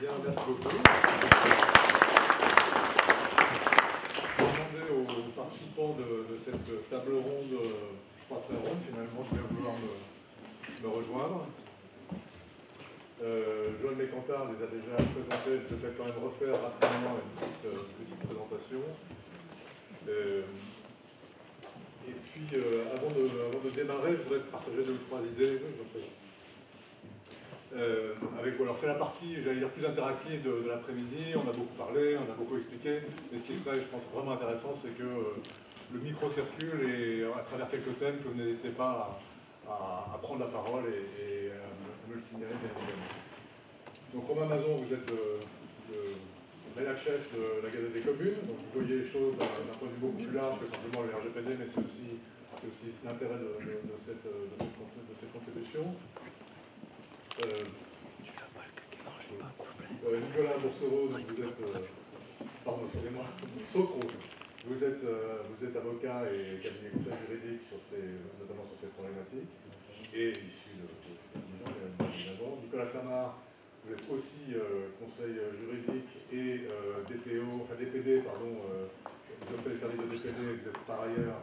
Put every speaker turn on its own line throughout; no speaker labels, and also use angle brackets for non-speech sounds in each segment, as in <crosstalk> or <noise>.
Bien, merci beaucoup. Je vais demander aux participants de, cette table ronde, je crois très ronde finalement, de bien vouloir me, rejoindre. Euh, Joël Mécantard les a déjà présentés, je vais quand même refaire rapidement une petite, présentation. Euh, et puis, euh, avant, de, démarrer, je voudrais partager deux ou trois idées. Euh, avec, c'est la partie, j'allais dire, plus interactive de, l'après-midi, on a beaucoup parlé, on a beaucoup expliqué, mais ce qui serait, je pense, vraiment intéressant, c'est que euh, le micro circule et à travers quelques thèmes que vous n'hésitez pas à, prendre la parole et, à me, le signaler bien. Donc Romain Mazon, vous êtes le, chef de la Gazette des communes, donc vous voyez les choses d'un point de vue beaucoup plus large que simplement le RGPD, mais c'est aussi, l'intérêt de, cette, contribution. Euh, euh, Nicolas Boursereau, vous êtes, euh, pardon, excusez-moi, Socro, vous êtes, vous êtes avocat et cabinet conseil juridique, sur ces, notamment sur ces problématiques, et issu de, de, de Nicolas Samar, vous êtes aussi conseil juridique et DPO, enfin DPD, pardon, vous avez les services de DPD, vous êtes par ailleurs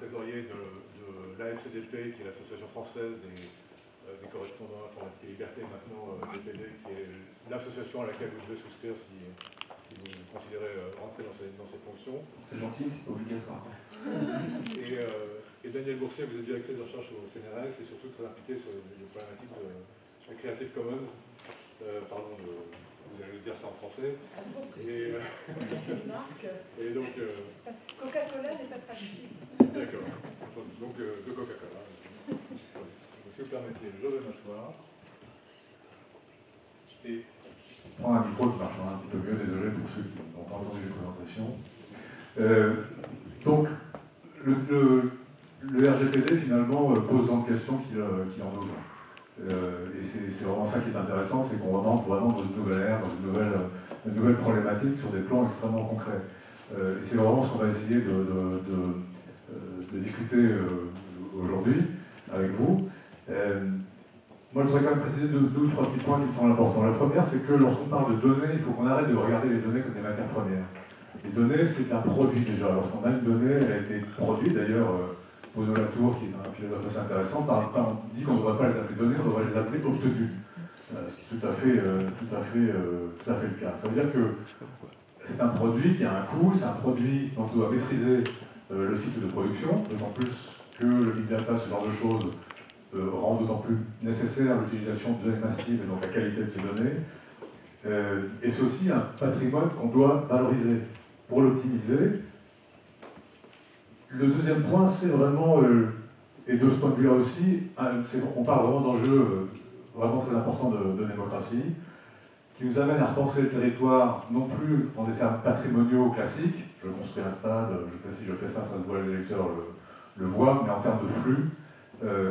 trésorier de, de l'AFCDP, qui est l'association française des euh, des correspondants informatique et liberté, maintenant DPD, euh, qui est l'association à laquelle vous devez souscrire si, si vous considérez euh, rentrer dans ces, dans ces fonctions.
C'est gentil, c'est obligatoire.
Et, et, Daniel Boursier, vous êtes directrice de recherche au CNRS et surtout très impliqué sur les, problématiques de, de, Creative Commons. pardon, de, vous allez dire ça en français.
Et,
et donc.
Coca-Cola n'est pas traduit.
D'accord. Donc de Coca-Cola permettez, je vais m'asseoir.
Et prendre un micro qui marchera un petit peu mieux, désolé pour ceux qui n'ont pas entendu les présentations. Euh, donc, le, RGPD finalement euh, pose dans questions qu'il euh, en ouvre. et c'est vraiment ça qui est intéressant, c'est qu'on rentre vraiment dans une nouvelle ère, dans une nouvelle, problématique sur des plans extrêmement concrets. et c'est vraiment ce qu'on va essayer de, de, de discuter aujourd'hui avec vous. Euh, moi, je voudrais quand même préciser deux, ou trois petits points qui me semblent importants. La première, c'est que lorsqu'on parle de données, il faut qu'on arrête de regarder les données comme des matières premières. Les données, c'est un produit déjà. Lorsqu'on a une donnée, elle a été produite d'ailleurs. Euh, Bono Latour, qui est un philosophe assez intéressant, on dit qu'on ne devrait pas les appeler données, on devrait les appeler obtenues. Euh, ce qui est tout à fait, tout à fait, tout à fait le cas. Ça veut dire que c'est un produit qui a un coût, c'est un produit dont on doit maîtriser le cycle de production, d'autant plus que le big data, ce genre de choses, rend d'autant plus nécessaire l'utilisation de données massives et donc la qualité de ces données. Euh, et c'est aussi un patrimoine qu'on doit valoriser. Pour l'optimiser, le deuxième point, c'est vraiment, euh, et de ce point de vue-là aussi, on parle vraiment d'enjeux vraiment très importants de, démocratie, qui nous amène à repenser le territoire non plus en des termes patrimoniaux classiques, je construis un stade, je fais ci, je fais ça, ça se voit, les électeurs le voient, mais en termes de flux, euh,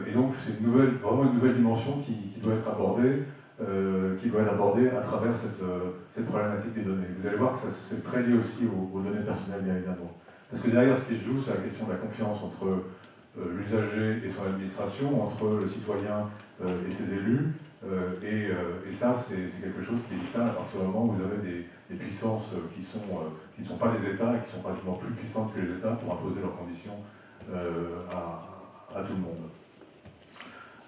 et donc c'est vraiment une nouvelle dimension qui, doit être abordée, euh, qui doit être abordée à travers cette, euh, cette, problématique des données. Vous allez voir que c'est très lié aussi aux, données personnelles, bien évidemment. Parce que derrière, ce qui se joue, c'est la question de la confiance entre l'usager et son administration, entre le citoyen et ses élus. Et, ça, c'est quelque chose qui est vital à partir du moment où vous avez des, puissances qui, ne sont pas des États et qui sont pratiquement plus puissantes que les États pour imposer leurs conditions à tout le monde.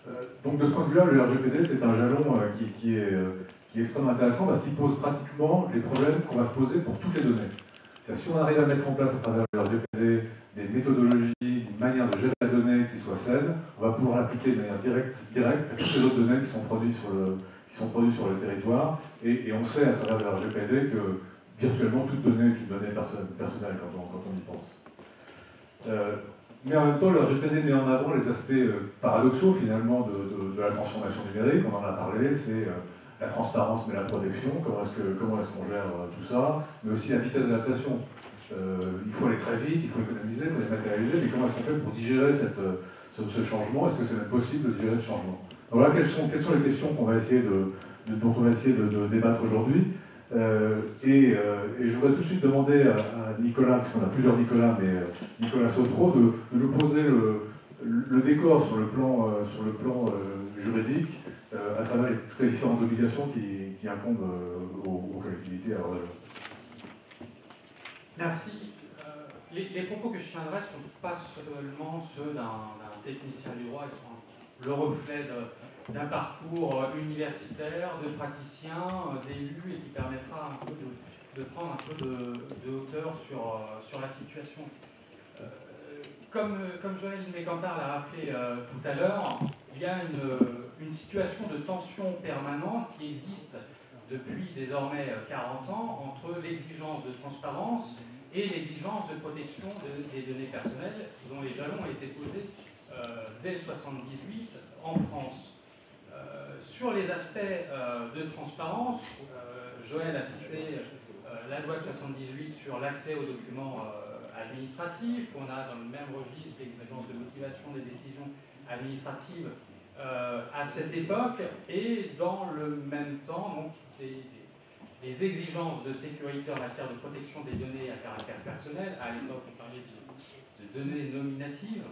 Euh, donc de ce point de vue-là, le RGPD, c'est un jalon euh, euh, qui, est, extrêmement intéressant parce qu'il pose pratiquement les problèmes qu'on va se poser pour toutes les données. Si on arrive à mettre en place à travers le RGPD des méthodologies, une manière de gérer la donnée qui soit saine, on va pouvoir l'appliquer de manière directe, à toutes les autres données qui sont produites sur le, territoire. Et, on sait à travers le RGPD que virtuellement toute donnée est une donnée personnelle quand on, quand on y pense. Mais en même temps, le RGPD met en avant les aspects euh, paradoxaux finalement de, la transformation numérique, on en a parlé, c'est euh, la transparence mais la protection, comment est-ce qu'on est gère euh, tout ça, mais aussi la vitesse d'adaptation. il faut aller très vite, il faut économiser, il faut dématérialiser, mais comment est-ce qu'on fait pour digérer cette, ce, changement? Est-ce que c'est même possible de digérer ce changement? Voilà quelles sont, quelles sont les questions va essayer de, dont on va essayer de débattre aujourd'hui. Euh, et, euh, et, je voudrais tout de suite demander à, Nicolas, parce qu'on a plusieurs Nicolas, mais euh, Nicolas Sotro, de, nous poser le, décor sur le plan, sur le plan
juridique à travers toutes les différentes obligations qui, incombent aux, collectivités à
Merci. Les, propos que je tiendrai ne sont pas seulement ceux d'un technicien du droit, ils sont le reflet d'un parcours universitaire, de praticien, d'élus, et qui permettra un peu de, prendre un peu de, hauteur sur, sur la situation. Euh, comme, comme Joël Mécantard l'a rappelé euh, tout à l'heure, il y a une, une, situation de tension permanente qui existe depuis désormais 40 ans entre l'exigence de transparence et l'exigence de protection des données personnelles dont les jalons ont été posés euh, dès 1978 en France. Euh, sur les aspects euh, de transparence, Joël a cité la loi de 78 sur l'accès aux documents administratifs. On a dans le même registre l'exigence de motivation des décisions administratives à cette époque et dans le même temps donc, des exigences de sécurité en matière de protection des données à caractère personnel, à l'époque on parlait de, données nominatives,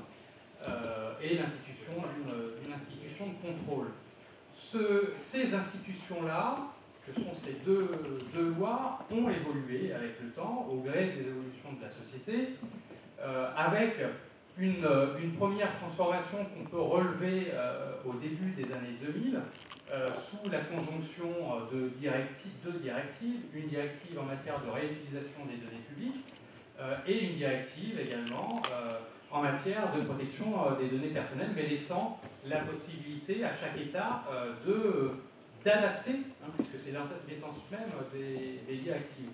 euh, et l'institution d'une institution de contrôle. Ces institutions-là, que sont ces deux, lois, ont évolué avec le temps, au gré des évolutions de la société, euh, avec une, première transformation qu'on peut relever euh, au début des années 2000, euh, sous la conjonction de directives, deux directives, une directive en matière de réutilisation des données publiques et une directive également en matière de protection des données personnelles, mais laissant la possibilité à chaque État de d'adapter, hein, puisque c'est l'essence même des, directives.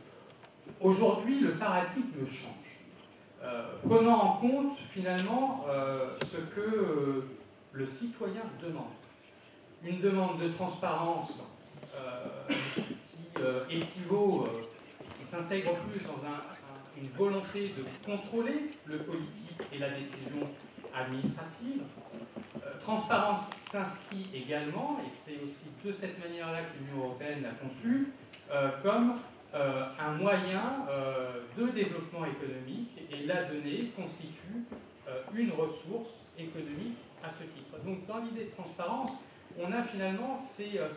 Aujourd'hui, le paradigme change, prenant en compte finalement ce que le citoyen demande une demande de transparence euh, qui euh, équivaut, euh, qui s'intègre plus dans une volonté de contrôler le politique et la décision administrative. transparence qui s'inscrit également, et c'est aussi de cette manière-là que l'Union européenne l'a conçue, comme un moyen de développement économique, et la donnée constitue une ressource économique à ce titre. Donc dans l'idée de transparence, on a finalement ces, euh,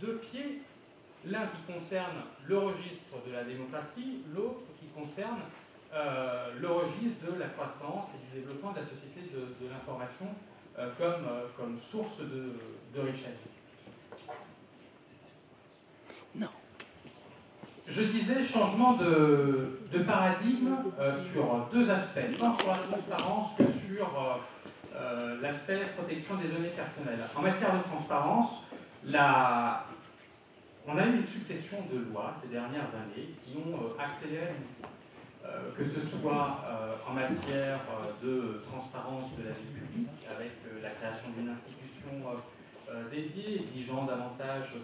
deux, pieds, l'un qui concerne le registre de la démocratie, l'autre qui concerne euh, le registre de la croissance et du développement de la société de, l'information euh, comme, source de, richesse. Non. Je disais changement de, paradigme sur deux aspects, tant sur la transparence que sur euh, l'aspect protection des données personnelles. En matière de transparence, la... on a eu une succession de lois ces dernières années qui ont euh, accéléré euh, que ce soit en matière de transparence de la vie publique, avec la création d'une institution dédiée, exigeant davantage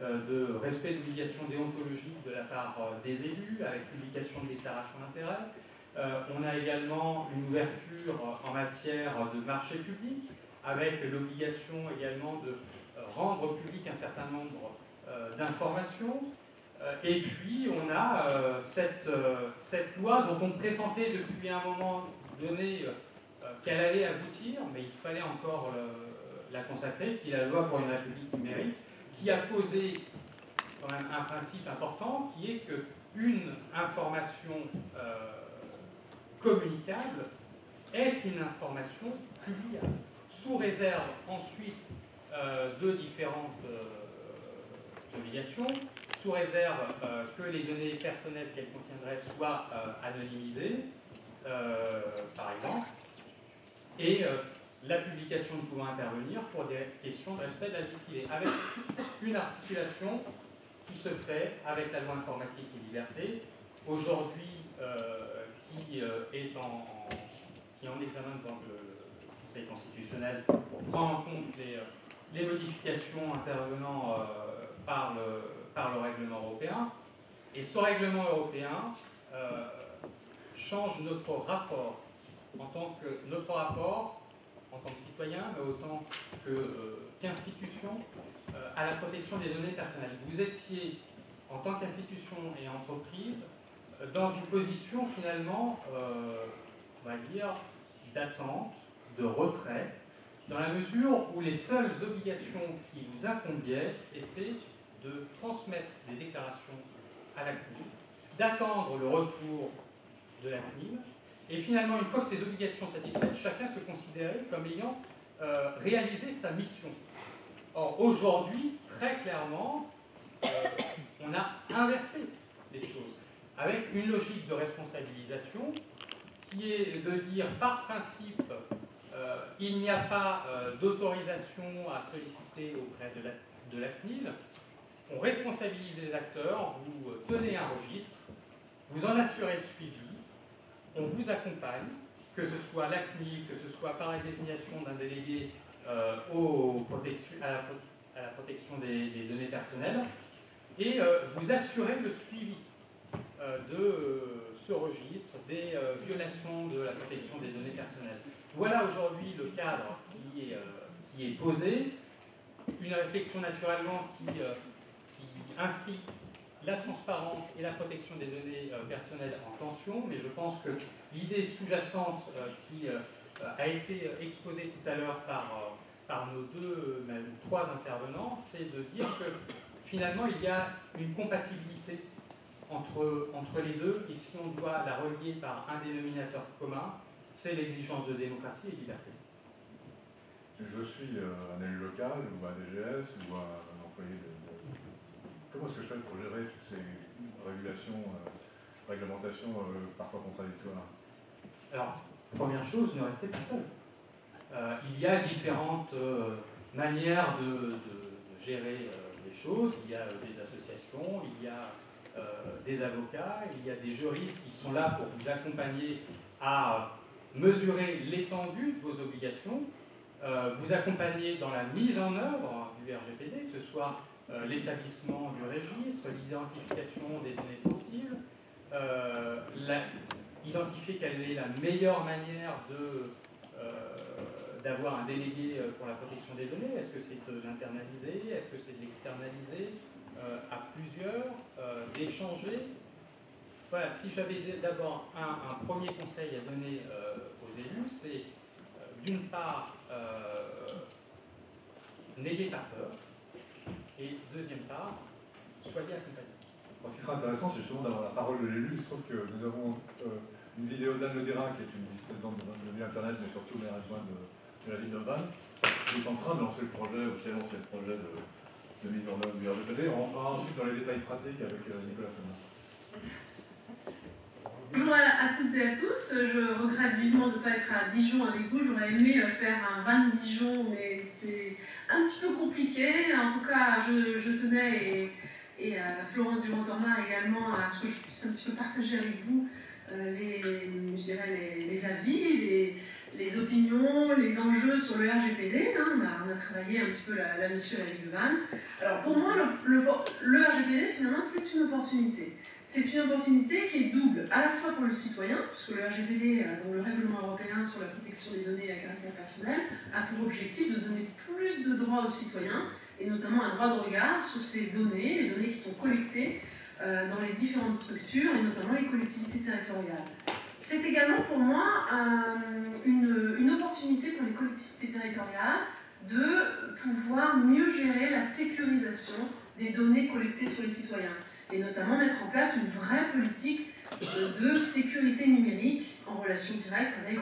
de respect d'obligations déontologiques de la part des élus, avec publication de déclarations d'intérêt, euh, on a également une ouverture en matière de marché public, avec l'obligation également de euh, rendre public un certain nombre euh, d'informations. Et puis, on a cette, cette, loi dont on pressentait depuis un moment donné qu'elle allait aboutir, mais il fallait encore la consacrer, qui est la loi pour une république numérique, qui a posé quand même un principe important, qui est qu'une information communicable est une information publiable, sous réserve ensuite euh, de différentes euh, obligations, sous réserve euh, que les données personnelles qu'elle contiendrait soient anonymisées, par exemple, et la publication ne pouvant intervenir pour des questions de respect de la vie privée, avec une articulation qui se fait avec la loi informatique et liberté. Aujourd'hui, qui euh, est en, qui en examen devant le, Conseil constitutionnel pour prendre en compte les, euh, modifications intervenant euh, par, le, par le règlement européen. Et ce règlement européen change notre rapport en tant que notre rapport en tant que citoyen, mais autant qu'institution, à la protection des données personnelles. Vous étiez, en tant qu'institution et entreprise, dans une position finalement, euh, on va dire, d'attente, de retrait, dans la mesure où les seules obligations qui vous incombiaient étaient de transmettre des déclarations à la CNIL, d'attendre le retour de la CNIL, et finalement, une fois que ces obligations satisfaites, chacun se considérait comme ayant euh, réalisé sa mission. Or, aujourd'hui, très clairement, euh, on a inversé les choses, avec une logique de responsabilisation qui est de dire par principe, il n'y a pas d'autorisation à solliciter auprès de la, CNIL, on responsabilise les acteurs, vous tenez un registre, vous en assurez le suivi, on vous accompagne, que ce soit la CNIL, que ce soit par la désignation d'un délégué euh, à, la, protection des, données personnelles, et euh, vous assurez le suivi euh, de ce registre, des violations de la protection des données personnelles. Voilà aujourd'hui le cadre qui est, est posé, une réflexion naturellement qui inscrit la transparence et la protection des données euh, personnelles en tension, mais je pense que l'idée sous-jacente euh, qui euh, a été exposée tout à l'heure par, par nos deux, même trois intervenants, c'est de dire que finalement il y a une compatibilité entre, entre les deux, et si on doit la relier par un dénominateur commun, c'est l'exigence de démocratie et de liberté.
Je suis un élu local, ou un DGS, ou un employé de Comment est-ce que je fais pour gérer toutes ces régulations, euh, réglementations euh, parfois contradictoires?
Alors, première chose, ne restez pas seul. Euh, il y a différentes manières de, gérer les choses. Il y a des associations, il y a des avocats, il y a des juristes qui sont là pour vous accompagner à mesurer l'étendue de vos obligations, vous accompagner dans la mise en œuvre du RGPD, que ce soit euh, l'établissement du registre, l'identification des données sensibles, euh, identifier quelle est la meilleure manière euh, d'avoir un délégué pour la protection des données. Est-ce que c'est de l'internaliser? Est-ce que c'est de l'externaliser à plusieurs D'échanger Voilà, si j'avais d'abord un, premier conseil à donner aux élus, c'est d'une part, n'ayez pas peur, et deuxième part, soyez accompagnés.
ce qui sera intéressant, c'est justement d'avoir la parole de l'élu. Il se trouve que nous avons euh, une vidéo d'Anne Lederin, qui est une vice-présidente de milieu Internet, mais surtout maire adjointe de, la ville de qui est en train de lancer le projet, ou qui a lancé le projet de, mise en œuvre du RGPD. On rentrera ensuite dans les détails pratiques avec euh, Nicolas Sana.
Bonjour à, toutes et à tous. Je regrette vivement de ne pas être à Dijon avec vous. J'aurais aimé faire un van Dijon, mais c'est un petit peu compliqué. En tout cas, je, tenais, et, Florence Dumont-Tornard également, à ce que je puisse un petit peu partager avec vous euh, les, je dirais les, avis, les, opinions, les enjeux sur le RGPD. Hein. On, a, travaillé un petit peu là-dessus ville de Vannes. Alors pour moi, le, le RGPD, finalement, c'est une opportunité. C'est une opportunité qui est double, à la fois pour le citoyen, puisque le RGPD, euh, dont le règlement européen sur la protection des données à caractère personnel, a pour objectif de donner plus de droits aux citoyens, et notamment un droit de regard sur ces données, les données qui sont collectées euh, dans les différentes structures, et notamment les collectivités territoriales. C'est également pour moi une, une opportunité pour les collectivités territoriales de pouvoir mieux gérer la sécurisation des données collectées sur les citoyens et notamment mettre en place une vraie politique de sécurité numérique en relation directe avec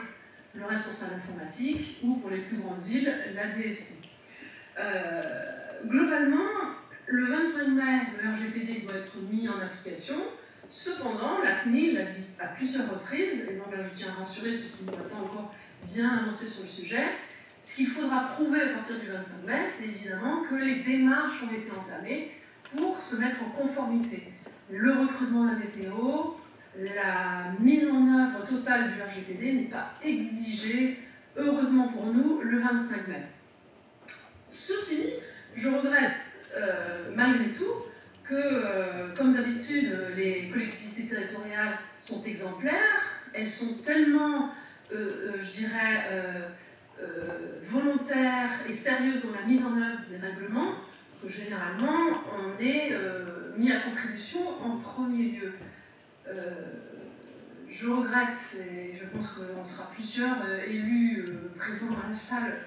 le responsable informatique ou pour les plus grandes villes, la DSI. Euh, globalement, le 25 mai, le RGPD doit être mis en application. Cependant, la CNIL l'a dit à plusieurs reprises, et donc là je tiens à rassurer ceux qui n'ont pas encore bien avancé sur le sujet, ce qu'il faudra prouver à partir du 25 mai, c'est évidemment que les démarches ont été entamées pour se mettre en conformité. Le recrutement d'un DPO, la mise en œuvre totale du RGPD n'est pas exigée, heureusement pour nous, le 25 mai. Ceci, je regrette euh, malgré tout que, euh, comme d'habitude, les collectivités territoriales sont exemplaires, elles sont tellement, euh, je dirais, volontaires et sérieuses dans la mise en œuvre des règlements généralement, on est euh, mis à contribution en premier lieu. Euh, je regrette, et je pense qu'on sera plusieurs euh, élus présents dans la salle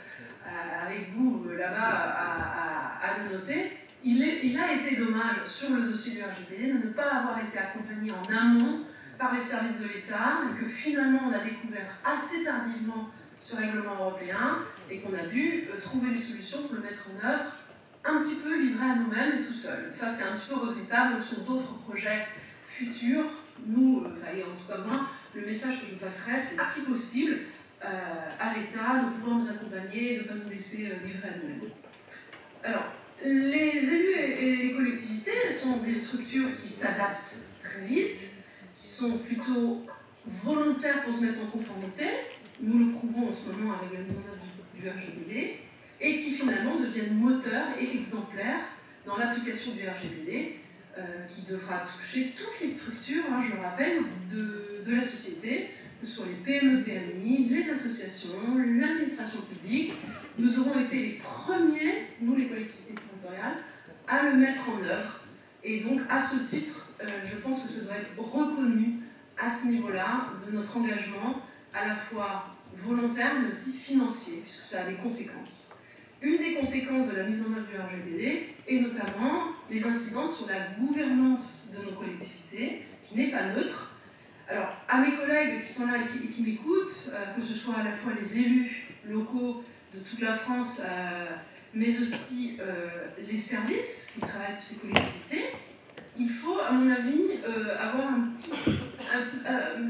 avec vous là-bas à, le noter, il, a été dommage sur le dossier du RGPD de ne pas avoir été accompagné en amont par les services de l'État et que finalement on a découvert assez tardivement ce règlement européen et qu'on a dû trouver des solutions pour le mettre en œuvre un petit peu livré à nous-mêmes et tout seul. Ça c'est un petit peu regrettable sur d'autres projets futurs. Nous, euh, et en tout cas moi, le message que je passerai, c'est si possible, euh, à l'État de pouvoir nous accompagner et de ne pas nous laisser livrer à nous-mêmes. Alors, les élus et les collectivités sont des structures qui s'adaptent très vite, qui sont plutôt volontaires pour se mettre en conformité, nous le prouvons en ce moment avec la mise en œuvre du RGPD, et qui finalement deviennent moteurs et exemplaires dans l'application du RGPD, euh, qui devra toucher toutes les structures, hein, je le rappelle, de, la société, que ce soit les PME, PMI, les associations, l'administration publique. Nous aurons été les premiers, nous les collectivités territoriales, à le mettre en œuvre. Et donc, à ce titre, euh, je pense que ça doit être reconnu à ce niveau-là de notre engagement à la fois volontaire mais aussi financier, puisque ça a des conséquences. Une des conséquences de la mise en œuvre du RGPD est notamment les incidences sur la gouvernance de nos collectivités, qui n'est pas neutre. Alors, à mes collègues qui sont là et qui, m'écoutent, euh, que ce soit à la fois les élus locaux de toute la France, euh, mais aussi euh, les services qui travaillent pour ces collectivités, il faut, à mon avis, avoir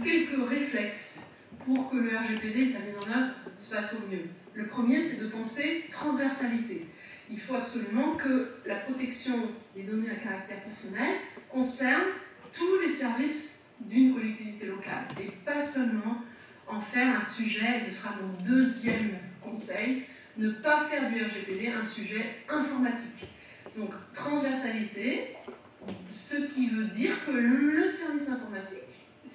quelques réflexes pour que le RGPD, sa mise en œuvre, se passe au mieux. Le premier, c'est de penser transversalité. Il faut absolument que la protection des données à caractère personnel concerne tous les services d'une collectivité locale et pas seulement en faire un sujet, et ce sera mon deuxième conseil, ne pas faire du RGPD un sujet informatique. Donc transversalité, ce qui veut dire que le service informatique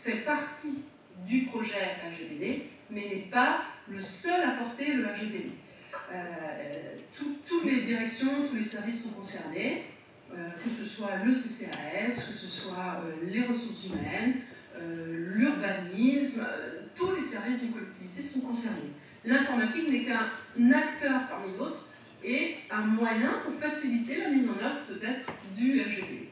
fait partie du projet RGPD, mais n'est pas le seul à porter le RGPD. Euh, toutes les directions, tous les services sont concernés, euh, que ce soit le CCAS, que ce soit euh, les ressources humaines, l'urbanisme, tous les services d'une collectivité sont concernés. L'informatique n'est qu'un acteur parmi d'autres et un moyen pour faciliter la mise en œuvre peut-être du RGPD.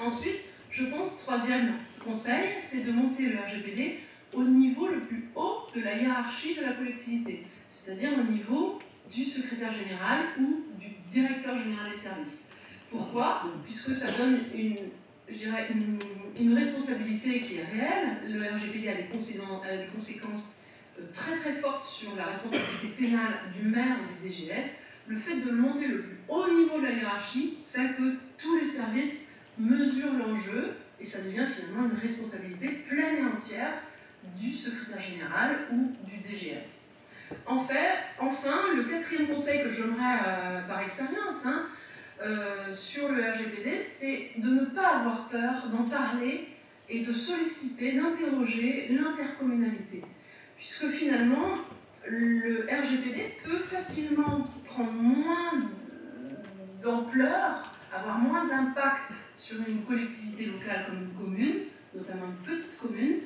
Ensuite, je pense, troisième conseil, c'est de monter le RGPD au niveau le plus haut de la hiérarchie de la collectivité, c'est-à-dire au niveau du secrétaire général ou du directeur général des services. Pourquoi? Puisque ça donne une, je dirais, une, responsabilité qui est réelle. Le RGPD a des, conséquences euh, très très fortes sur la responsabilité pénale du maire et du DGS. Le fait de monter le plus haut niveau de la hiérarchie fait que tous les services mesurent l'enjeu et ça devient finalement une responsabilité pleine et entière du secrétaire général ou du DGS. En fait, enfin, le quatrième conseil que j'aimerais euh, par expérience hein, euh, sur le RGPD, c'est de ne pas avoir peur d'en parler et de solliciter, d'interroger l'intercommunalité. Puisque finalement, le RGPD peut facilement prendre moins d'ampleur, avoir moins d'impact sur une collectivité locale comme une commune, notamment une petite commune,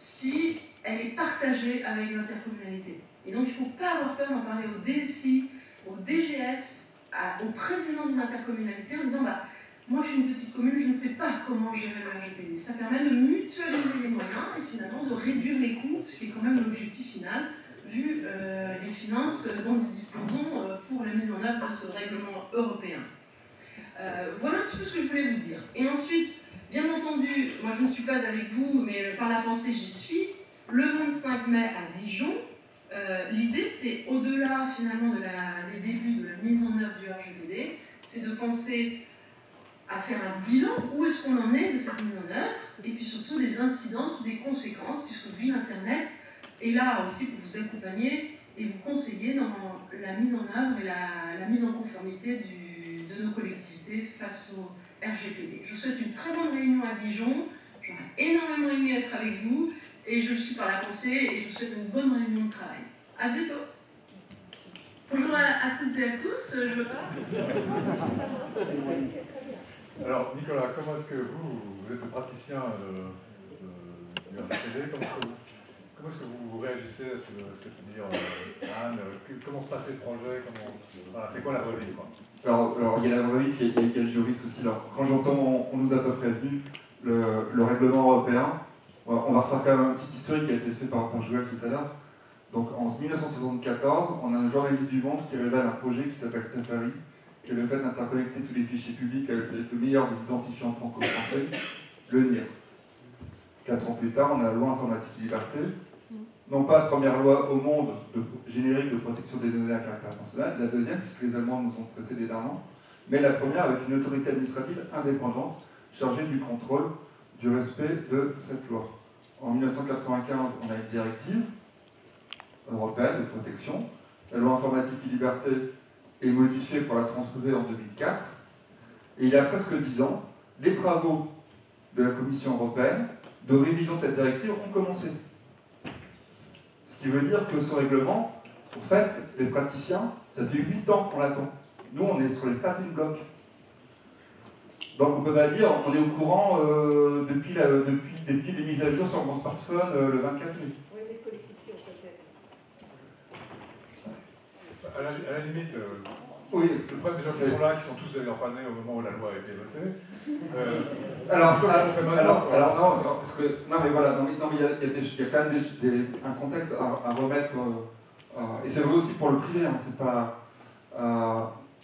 si elle est partagée avec l'intercommunalité. Et donc il ne faut pas avoir peur d'en parler au DSI, au DGS, au président d'une intercommunalité en disant bah, moi je suis une petite commune, je ne sais pas comment gérer le RGPD. Ça permet de mutualiser les moyens et finalement de réduire les coûts, ce qui est quand même l'objectif final, vu euh, les finances dont nous disposons euh, pour la mise en œuvre de ce règlement européen. Euh, voilà un petit peu ce que je voulais vous dire. Et ensuite, Bien entendu, moi je ne suis pas avec vous, mais par la pensée j'y suis. Le 25 mai à Dijon, euh, l'idée c'est au-delà finalement des débuts de la mise en œuvre du RGPD, c'est de penser à faire un bilan, où est-ce qu'on en est de cette mise en œuvre, et puis surtout des incidences, des conséquences, puisque vu Internet est là aussi pour vous accompagner et vous conseiller dans la mise en œuvre et la, mise en conformité de nos collectivités face aux RGPD. Je souhaite une très bonne réunion à Dijon. J'aurais énormément aimé être avec vous et je suis par la pensée et je souhaite une bonne réunion de travail. À bientôt. Bonjour à, toutes et à tous. Je... <laughs>
Alors, Nicolas, comment est-ce que vous, vous êtes praticien de, RGPD, comment, Comment est-ce que vous réagissez à ce que, ce que tu dis, euh, Anne Comment se passe ces projets C'est quoi la vraie vie
alors, il y a la vraie vie, puis il juriste aussi. Alors, quand j'entends, on, nous a pas prévenu, le, le, règlement européen, on va, refaire quand même un petit historique qui a été fait par Joël tout à l'heure. Donc en 1974, on a un journaliste du Monde qui révèle un projet qui s'appelle Safari, qui est le fait d'interconnecter tous les fichiers publics avec le meilleur des identifiants franco-français, le NIR. Quatre ans plus tard, on a la loi informatique et liberté, non pas la première loi au monde de, générique de protection des données à caractère personnel, la deuxième, puisque les Allemands nous ont précédé d'un an, mais la première avec une autorité administrative indépendante chargée du contrôle du respect de cette loi. En 1995, on a une directive européenne de protection. La loi informatique et liberté est modifiée pour la transposer en 2004. Et il y a presque dix ans, les travaux de la Commission européenne de révision de cette directive ont commencé. Ce qui veut dire que ce règlement, en fait, les praticiens, ça fait 8 ans qu'on l'attend. Nous, on est sur les starting blocks. Donc on peut pas dire, on est au courant euh, depuis, la, depuis, depuis, les mises à jour sur mon smartphone euh, le 24 mai.
Oui, les collectivités ont fait
à la, à la limite, euh,
oui,
le problème des gens qui sont là, qui sont tous d'ailleurs pas nés au moment où la loi a été votée.
Euh, alors, alors, alors, non, parce que, non, mais voilà, non, mais il, y a, il, y a quand même des, un contexte à, remettre, et c'est vrai aussi pour le privé, hein, c'est pas.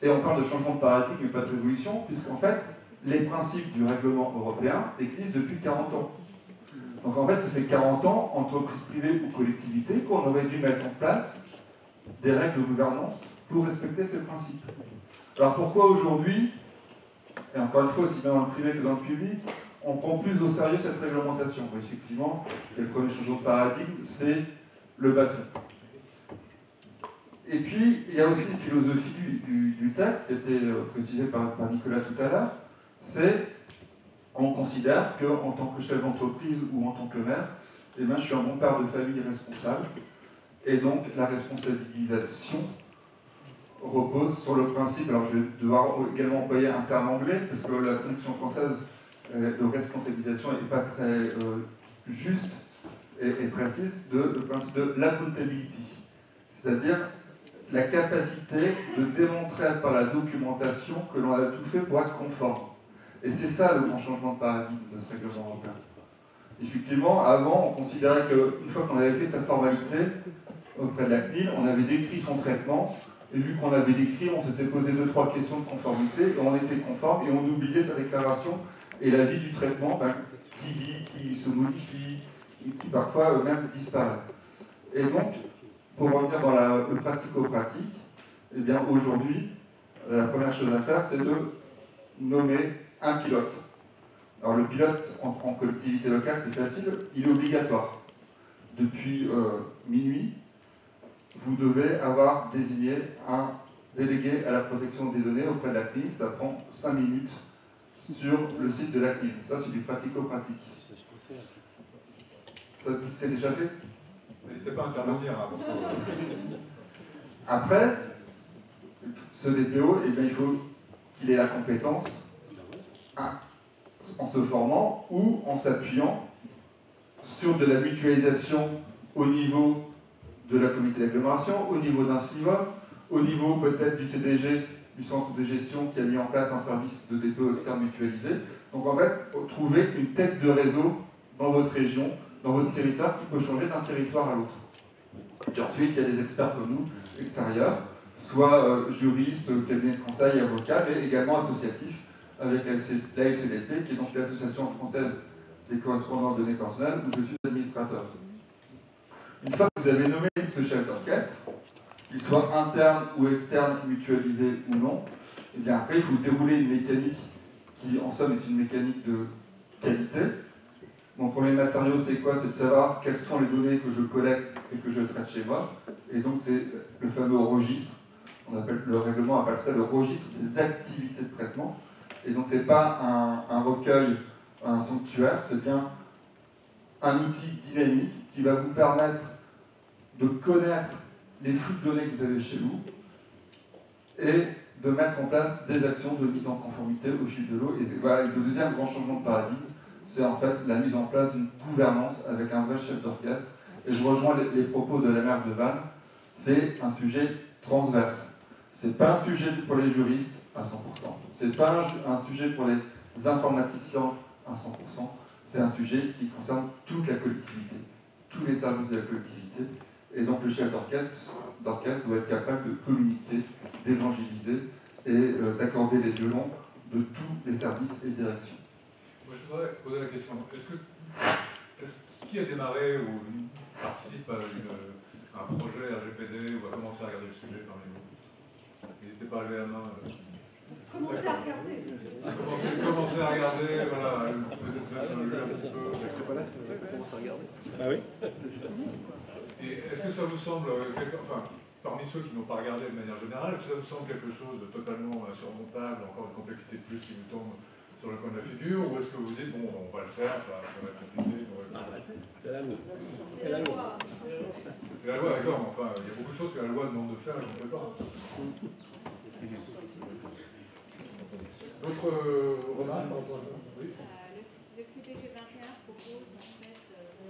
et on parle de changement de paradigme, mais pas de révolution, puisqu'en fait, les principes du règlement européen existent depuis 40 ans. Donc en fait, ça fait 40 ans, entreprises privées ou collectivités, qu'on aurait dû mettre en place des règles de gouvernance pour respecter ces principes. Alors pourquoi aujourd'hui, et encore une fois, aussi bien dans le privé que dans le public, on prend plus au sérieux cette réglementation? Effectivement, le premier changement de paradigme, c'est le bâton. Et puis, il y a aussi une philosophie du, texte qui a été euh, précisée par, Nicolas tout à l'heure, c'est on considère qu'en tant que chef d'entreprise ou en tant que maire, eh bien, je suis un bon père de famille responsable. Et donc la responsabilisation repose sur le principe, alors je vais devoir également employer un terme anglais, parce que la traduction française euh, de responsabilisation n'est pas très euh, juste et, précise, de, le principe de l'accountability, c'est-à-dire la capacité de démontrer par la documentation que l'on a tout fait pour être conforme. Et c'est ça le grand changement de paradigme de ce règlement européen. Effectivement, avant, on considérait qu'une fois qu'on avait fait sa formalité auprès de la CNIL, on avait décrit son traitement, et vu qu'on avait décrit, on s'était posé deux, trois questions de conformité, et on était conforme, et on oubliait sa déclaration et la vie du traitement ben, qui, qui, se modifie, qui, parfois même disparaît. Et donc, pour revenir dans le pratico-pratique, eh bien aujourd'hui, la première chose à faire, c'est de nommer un pilote. Alors le pilote en, collectivité locale, c'est facile, il est obligatoire. Depuis euh, minuit, vous devez avoir désigné un délégué à la protection des données auprès de la CNIL. Ça prend 5 minutes sur le site de la CNIL. Ça, c'est du pratico-pratique. Ça, c'est déjà fait?
N'hésitez pas à intervenir. Hein,
Après, ce DPO, eh bien, il faut qu'il ait la compétence en se formant ou en s'appuyant sur de la mutualisation au niveau de la comité d'agglomération, au niveau d'un CIVA, au niveau peut-être du CDG, du centre de gestion qui a mis en place un service de dépôt externe mutualisé. Donc en fait, trouver une tête de réseau dans votre région, dans votre territoire, qui peut changer d'un territoire à l'autre. Et ensuite, il y a des experts comme nous, extérieurs, soit euh, juristes, cabinets de conseil, avocats, mais également associatifs, avec la qui est donc l'Association française des correspondants de données personnelles, où je suis administrateur. Une fois que vous avez nommé ce chef d'orchestre, qu'il soit interne ou externe, mutualisé ou non, et eh bien après, il faut dérouler une mécanique qui, en somme, est une mécanique de qualité. Mon premier matériau, c'est quoi? C'est de savoir quelles sont les données que je collecte et que je traite chez moi. Et donc, c'est le fameux registre. On appelle, le règlement appelle ça le registre des activités de traitement. Et donc, ce n'est pas un, recueil, un sanctuaire, c'est bien un outil dynamique qui va vous permettre de connaître les flux de données que vous avez chez vous et de mettre en place des actions de mise en conformité au fil de l'eau. Et le deuxième grand changement de paradigme, c'est en fait la mise en place d'une gouvernance avec un vrai chef d'orchestre et je rejoins les, propos de la maire de Vannes, c'est un sujet transverse. C'est pas un sujet pour les juristes à 100%. C'est pas un, sujet pour les informaticiens à 100%. C'est un sujet qui concerne toute la collectivité, tous les services de la collectivité. Et donc le chef d'orchestre doit être capable de communiquer, d'évangéliser et euh, d'accorder les violons de tous les services et directions.
Moi, je voudrais poser la question. Est-ce que, qui a démarré ou participe à, un projet RGPD ou a commencé à regarder le sujet parmi vous N'hésitez pas à lever la main. Euh.
Commencez à regarder.
Commencez, à regarder, voilà. Peut-être un petit peu.
Est-ce que pas là, ce qu'on commence à regarder
Bah oui. Et est-ce que ça vous semble, euh, enfin, parmi ceux qui n'ont pas regardé de manière générale, est-ce que ça vous semble quelque chose de totalement surmontable, encore une complexité de plus qui vous tombe sur le coin de la figure, ou est-ce que vous dites, bon, on va le faire, ça, ça va être compliqué
C'est la loi.
C'est la loi. C'est la loi, d'accord, mais enfin, il y a beaucoup de choses que la loi demande de faire et qu'on ne fait pas. D'autres euh, remarques? Par rapport à ça
oui. euh, le, CPG 21 propose en fait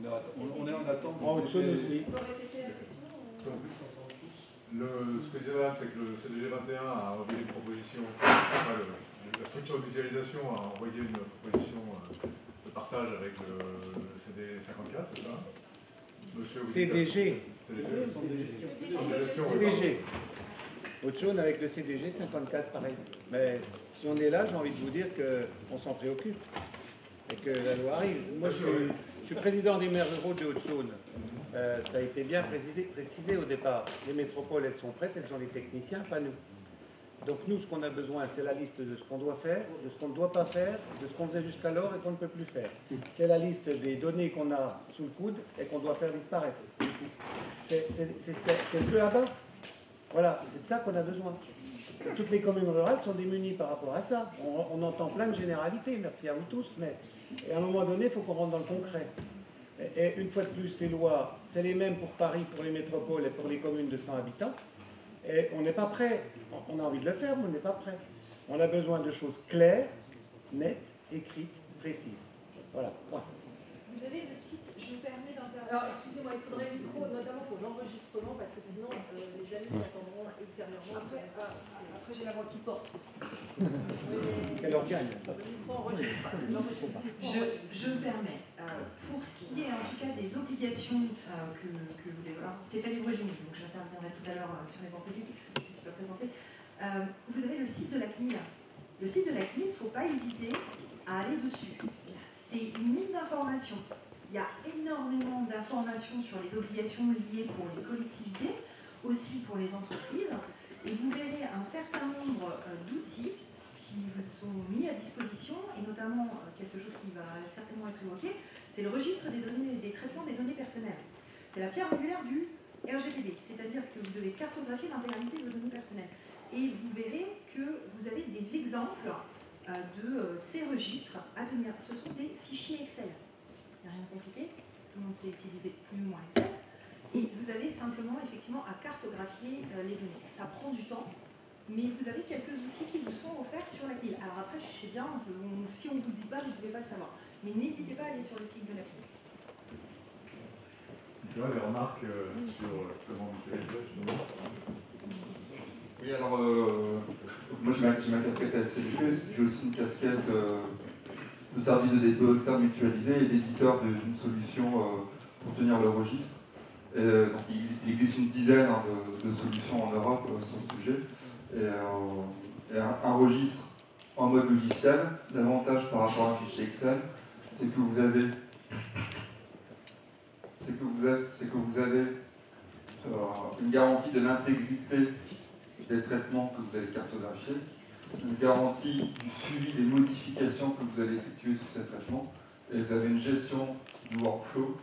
On est, en attente. Oh, aussi. Le, ce que je disais c'est que le CDG 21 a envoyé une proposition, enfin, la structure de mutualisation a envoyé une proposition euh, de partage avec le, CD 54, c'est ça?
Monsieur CDG. CDG. Autre chose avec le CDG 54, pareil. Mais si on est là, j'ai envie de vous dire qu'on s'en préoccupe et que la loi arrive. Moi, je suis, je suis président des maires ruraux de Haute-Saône. Euh, ça a été bien précisé, au départ. Les métropoles, elles sont prêtes, elles sont les techniciens, pas nous. Donc nous, ce qu'on a besoin, c'est la liste de ce qu'on doit faire, de ce qu'on ne doit pas faire, de ce qu'on faisait jusqu'alors et qu'on ne peut plus faire. C'est la liste des données qu'on a sous le coude et qu'on doit faire disparaître. C'est le peu à bas. Voilà, c'est de ça qu'on a besoin. Toutes les communes rurales sont démunies par rapport à ça. On, on entend plein de généralités, merci à vous tous, mais et à un moment donné, il faut qu'on rentre dans le concret. Et, une fois de plus, ces lois, c'est les mêmes pour Paris, pour les métropoles et pour les communes de 100 habitants. Et on n'est pas prêt. On a envie de le faire, mais on n'est pas prêt. On a besoin de choses claires, nettes, écrites, précises. Voilà.
Vous avez le site, je me permets d'intervenir. Alors, excusez-moi, il faudrait le micro, notamment pour l'enregistrement, parce que sinon, euh, les amis attendront ultérieurement. Après, ah, après j'ai la voix qui porte.
Quel organe?
Je, je me permets, euh, pour ce qui est en tout cas des obligations euh, que, que vous développez, Stéphanie Boisgini, donc j'interviendrai tout à l'heure euh, sur les banques publiques, je ne suis pas présenter, vous avez le site de la CNIL. Le site de la CNIL, il ne faut pas hésiter à aller dessus. C'est une mine d'informations. Il y a énormément d'informations sur les obligations liées pour les collectivités, aussi pour les entreprises, et vous verrez un certain nombre d'outils qui vous sont mis à disposition, et notamment euh, quelque chose qui va certainement être évoqué, c'est le registre des données, des traitements des données personnelles. C'est la pierre angulaire du RGPD, c'est-à-dire que vous devez cartographier l'intégralité de vos données personnelles. Et vous verrez que vous avez des exemples euh, de euh, ces registres à tenir. Ce sont des fichiers Excel. Il n'y a rien de compliqué, tout le monde sait utiliser plus ou moins Excel. Et vous avez simplement effectivement à cartographier les données. Ça prend du temps, mais vous avez quelques outils qui vous sont offerts sur la CNIL. Alors après, je sais bien, si on ne vous dit pas, vous ne pouvez pas le savoir. Mais n'hésitez pas à aller sur le site de la CNIL.
Remarques euh, sur comment vous faites
Oui, alors, euh, moi j'ai ma, ma, casquette à FCDP, j'ai aussi une casquette euh, de service de dépôt externe mutualisé et d'éditeur d'une solution pour tenir le registre. donc, il, existe une dizaine hein, de, solutions en Europe sur ce sujet et, euh, un, registre en mode logiciel. L'avantage par rapport à un fichier Excel, c'est que vous avez c'est que vous que vous avez euh, une garantie de l'intégrité des traitements que vous allez cartographier, une garantie du suivi des modifications que vous allez effectuer sur ces traitements, et vous avez une gestion du workflow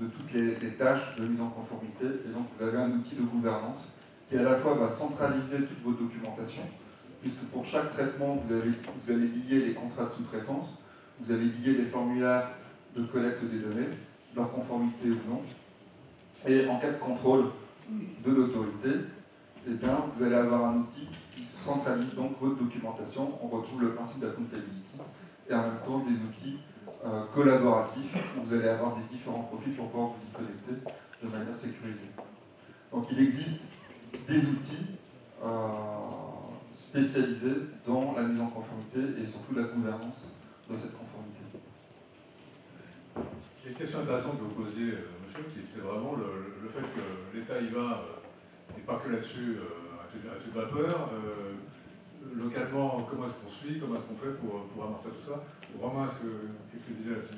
de toutes les, tâches de mise en conformité. Et donc vous avez un outil de gouvernance qui à la fois va centraliser toute votre documentation, puisque pour chaque traitement, vous, avez, vous allez lier les contrats de sous-traitance, vous allez lier les formulaires de collecte des données, leur conformité ou non. Et en cas de contrôle de l'autorité, eh bien, vous allez avoir un outil qui centralise donc votre documentation. On retrouve le principe d'accountability et en même temps des outils euh, collaboratifs où vous allez avoir des différents profils pour pouvoir vous y connecter de manière sécurisée. Donc il existe des outils euh, spécialisés dans la mise en conformité et surtout la gouvernance de cette conformité.
Il y a une question intéressante que vous posiez, euh, monsieur, qui était vraiment le, fait que l'État y va, pas que là-dessus, à toute vapeur. localement, comment est-ce qu'on suit, comment est-ce qu'on fait pour, amortir tout ça Romain, est-ce que quelque chose là-dessus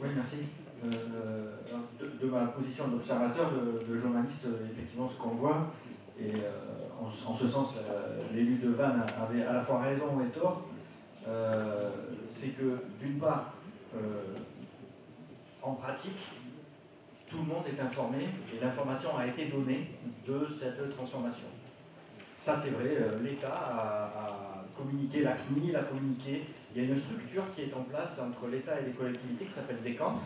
Oui, merci. Euh, de, ma position d'observateur, de, journaliste, effectivement, ce qu'on voit, et euh, en, ce sens, l'élu de Vannes avait à la fois raison et tort, euh, c'est que d'une part, en pratique, tout le monde est informé et l'information a été donnée de cette transformation. Ça, c'est vrai, l'État a communiqué, la CNIL a communiqué. Il y a une structure qui est en place entre l'État et les collectivités qui s'appelle DECANT.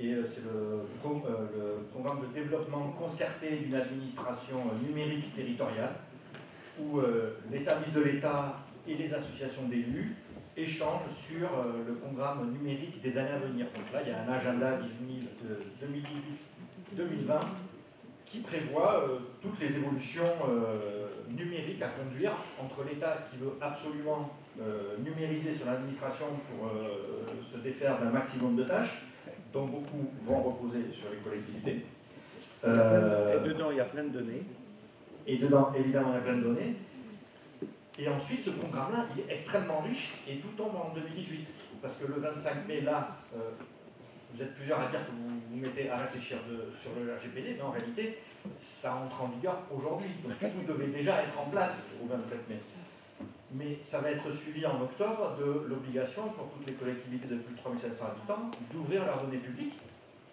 Et euh, c'est le, euh, le, programme de développement concerté d'une administration euh, numérique territoriale, où les services de l'État et les associations d'élus échangent sur le programme numérique des années à venir. Donc là, il y a un agenda 2018-2020 qui prévoit euh, toutes les évolutions euh, numériques à conduire entre l'État qui veut absolument euh, numériser son administration pour se défaire d'un maximum de tâches, dont beaucoup vont reposer sur les collectivités.
et dedans, il y a plein de données.
Et dedans, évidemment, il y a plein de données. Et ensuite, ce programme-là, il est extrêmement riche et tout tombe en 2018. Parce que le 25 mai, là, vous êtes plusieurs à dire que vous vous mettez à réfléchir sur le RGPD, mais en réalité, ça entre en vigueur aujourd'hui. Donc vous devez déjà être en place au 27 mai. Mais ça va être suivi en octobre de l'obligation pour toutes les collectivités de plus de 3500 habitants d'ouvrir leurs données publiques,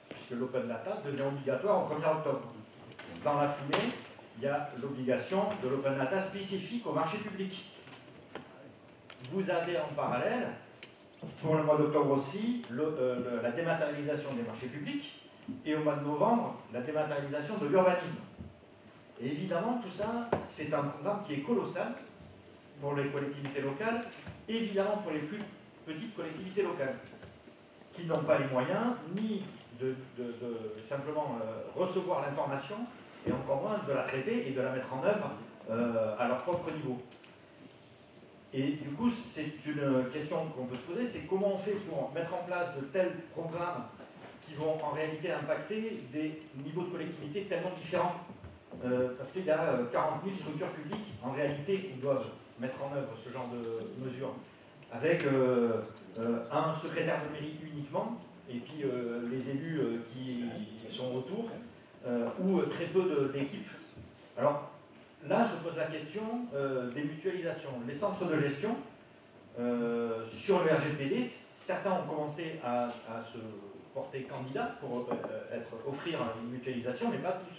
puisque l'open data devient obligatoire au 1er octobre. Dans la foulée, il y a l'obligation de l'open data spécifique au marché public. Vous avez en parallèle pour le mois d'octobre aussi, euh, la dématérialisation des marchés publics, et au mois de novembre, la dématérialisation de l'urbanisme. Et évidemment, tout ça, c'est un programme qui est colossal pour les collectivités locales, évidemment pour les plus petites collectivités locales, qui n'ont pas les moyens ni de, simplement euh, recevoir l'information, et encore moins de la traiter et de la mettre en œuvre euh, à leur propre niveau. Et du coup, c'est une question qu'on peut se poser, c'est comment on fait pour mettre en place de tels programmes qui vont en réalité impacter des niveaux de collectivité tellement différents. Euh, parce qu'il y a 40 euh, 000 structures publiques en réalité qui doivent mettre en œuvre ce genre de mesures, avec un secrétaire de mairie uniquement, et puis les élus qui sont autour, ou très peu d'équipes. Alors, là se pose la question euh, des mutualisations. Les centres de gestion, euh, sur le RGPD, certains ont commencé à, se porter candidat pour euh, offrir une mutualisation, mais pas tous.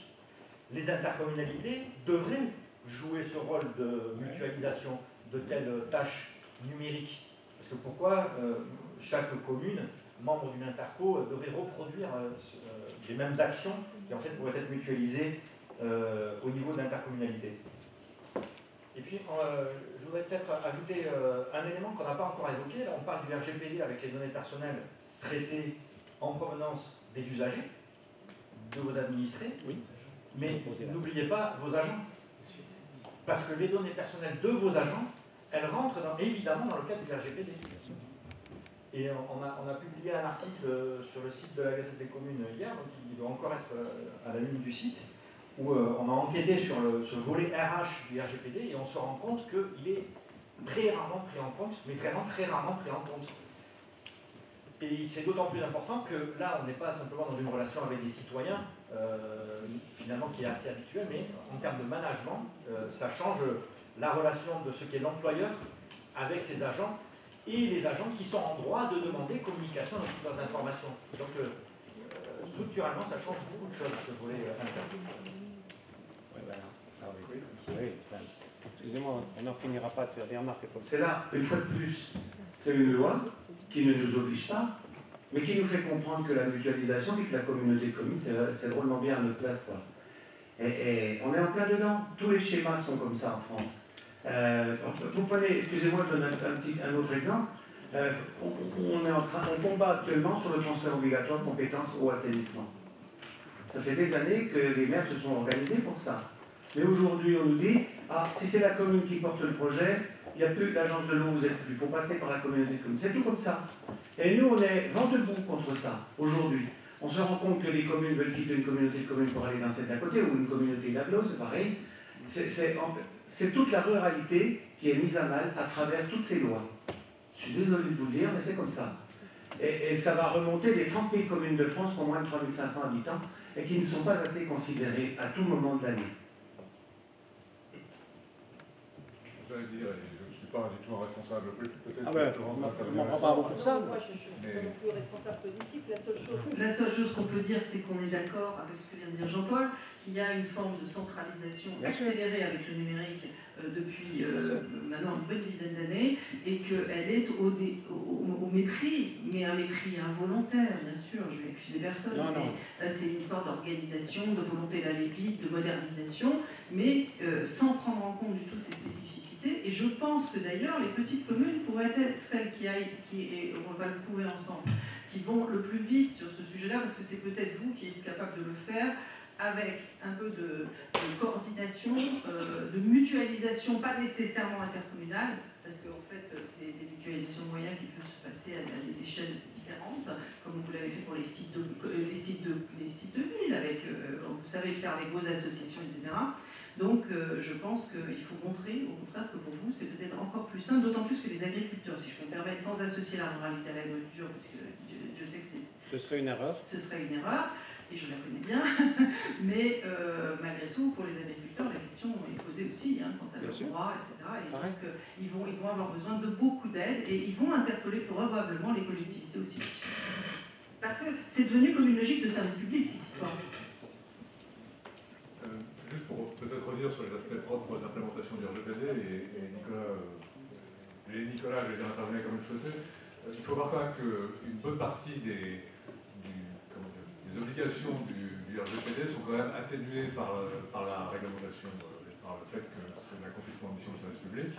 Les intercommunalités devraient jouer ce rôle de mutualisation de telles tâches numériques. Parce que pourquoi chaque commune, membre d'une interco, devrait reproduire les mêmes actions qui en fait pourraient être mutualisées euh, au niveau de l'intercommunalité. Et puis, euh, je voudrais peut-être ajouter euh, un élément qu'on n'a pas encore évoqué. Là, on parle du RGPD avec les données personnelles traitées en provenance des usagers, de vos administrés. Oui. Mais n'oubliez pas vos agents. Parce que les données personnelles de vos agents, elles rentrent évidemment dans le cadre du RGPD. Et on a, publié un article sur le site de la Gazette des communes hier, donc il doit encore être à la ligne du site, où euh, on a enquêté sur le, volet RH du RGPD et on se rend compte qu'il est très rarement pris en compte, mais vraiment très rarement pris en compte. Et c'est d'autant plus important que là, on n'est pas simplement dans une relation avec des citoyens, euh, finalement qui est assez habituelle, mais en termes de management, euh, ça change la relation de ce qu'est l'employeur avec ses agents, et les agents qui sont en droit de demander communication dans toutes leurs informations. Donc, euh, euh, structurellement, ça change beaucoup de choses, ce volet euh, interne.
Oui, voilà. Ah oui. Excusez-moi, on n'en finira pas de faire des remarques.
C'est là, une fois de plus, c'est une loi qui ne nous oblige pas, mais qui nous fait comprendre que la mutualisation et que la communauté de communes, c'est- c'est drôlement bien à notre place. Quoi. Et, et on est en plein dedans. Tous les schémas sont comme ça en France. Euh, vous prenez, excusez-moi, je donne un, autre exemple. Euh, on, est en train, on combat actuellement sur le transfert obligatoire de compétences au assainissement. Ça fait des années que les maires se sont organisés pour ça. Mais aujourd'hui, on nous dit, ah, si c'est la commune qui porte le projet, il n'y a plus l'agence de l'eau, vous êtes plus, il faut passer par la communauté de communes. C'est tout comme ça. Et nous, on est vent debout contre ça, aujourd'hui. On se rend compte que les communes veulent quitter une communauté de communes pour aller dans celle d'à côté, ou une communauté d'agglo, c'est pareil. C'est toute la ruralité qui est mise à mal à travers toutes ces lois. Je suis désolé de vous le dire, mais c'est comme ça. Et, et ça va remonter des 30 000 communes de France qui ont moins de 3500 habitants et qui ne sont pas assez considérées à tout moment de l'année.
Pas du tout un responsable peut-être.
Ah ben, on prend pas beaucoup ça.
Moi, je ne suis pas non plus responsable politique. La seule chose
La seule chose qu'on peut dire, c'est qu'on est d'accord avec ce que vient de dire Jean-Paul, qu'il y a une forme de centralisation
Bien sûr.
accélérée avec le numérique euh, depuis euh, maintenant une bonne dizaine d'années, et qu'elle est au, dé- au- au mépris, mais un mépris involontaire, bien sûr, je vais accuser personne,
Non, non.
mais là c'est une histoire d'organisation, de volonté d'aller vite, de modernisation, mais euh, sans prendre en compte du tout ces spécificités. Et je pense que d'ailleurs, les petites communes pourraient être celles qui aillent, et on va le prouver ensemble, qui vont le plus vite sur ce sujet-là, parce que c'est peut-être vous qui êtes capable de le faire, avec un peu de, coordination, euh, de mutualisation, pas nécessairement intercommunale, parce qu'en fait, c'est des mutualisations de moyens qui peuvent se passer à, des échelles différentes, comme vous l'avez fait pour les sites de, les ville, avec, euh, vous savez faire avec vos associations, etc. Donc, euh, je pense qu'il faut montrer, au contraire, que pour vous, c'est peut-être encore plus simple, d'autant plus que les agriculteurs, si je peux me permettre, sans associer la ruralité à l'agriculture, parce que Dieu, Dieu sait que c'est
Ce serait une erreur.
ce serait une erreur, et je la connais bien, <laughs> mais euh, malgré tout, pour les agriculteurs, la question est posée aussi hein, quant à leurs droits, etc. Et donc, euh, ils, vont, ils vont avoir besoin de beaucoup d'aide, et ils vont interpeller probablement les collectivités aussi. Parce que c'est devenu comme une logique de service public, cette histoire.
Juste pour peut-être revenir sur les aspects propres d'implémentation du RGPD, et, Nicolas, euh, et Nicolas, je vais dire intervenir comme je euh, il faut voir quand même qu'une bonne partie des, obligations du, RGPD sont quand même atténuées par, euh, la réglementation, par le fait que c'est l'accomplissement de mission de service public.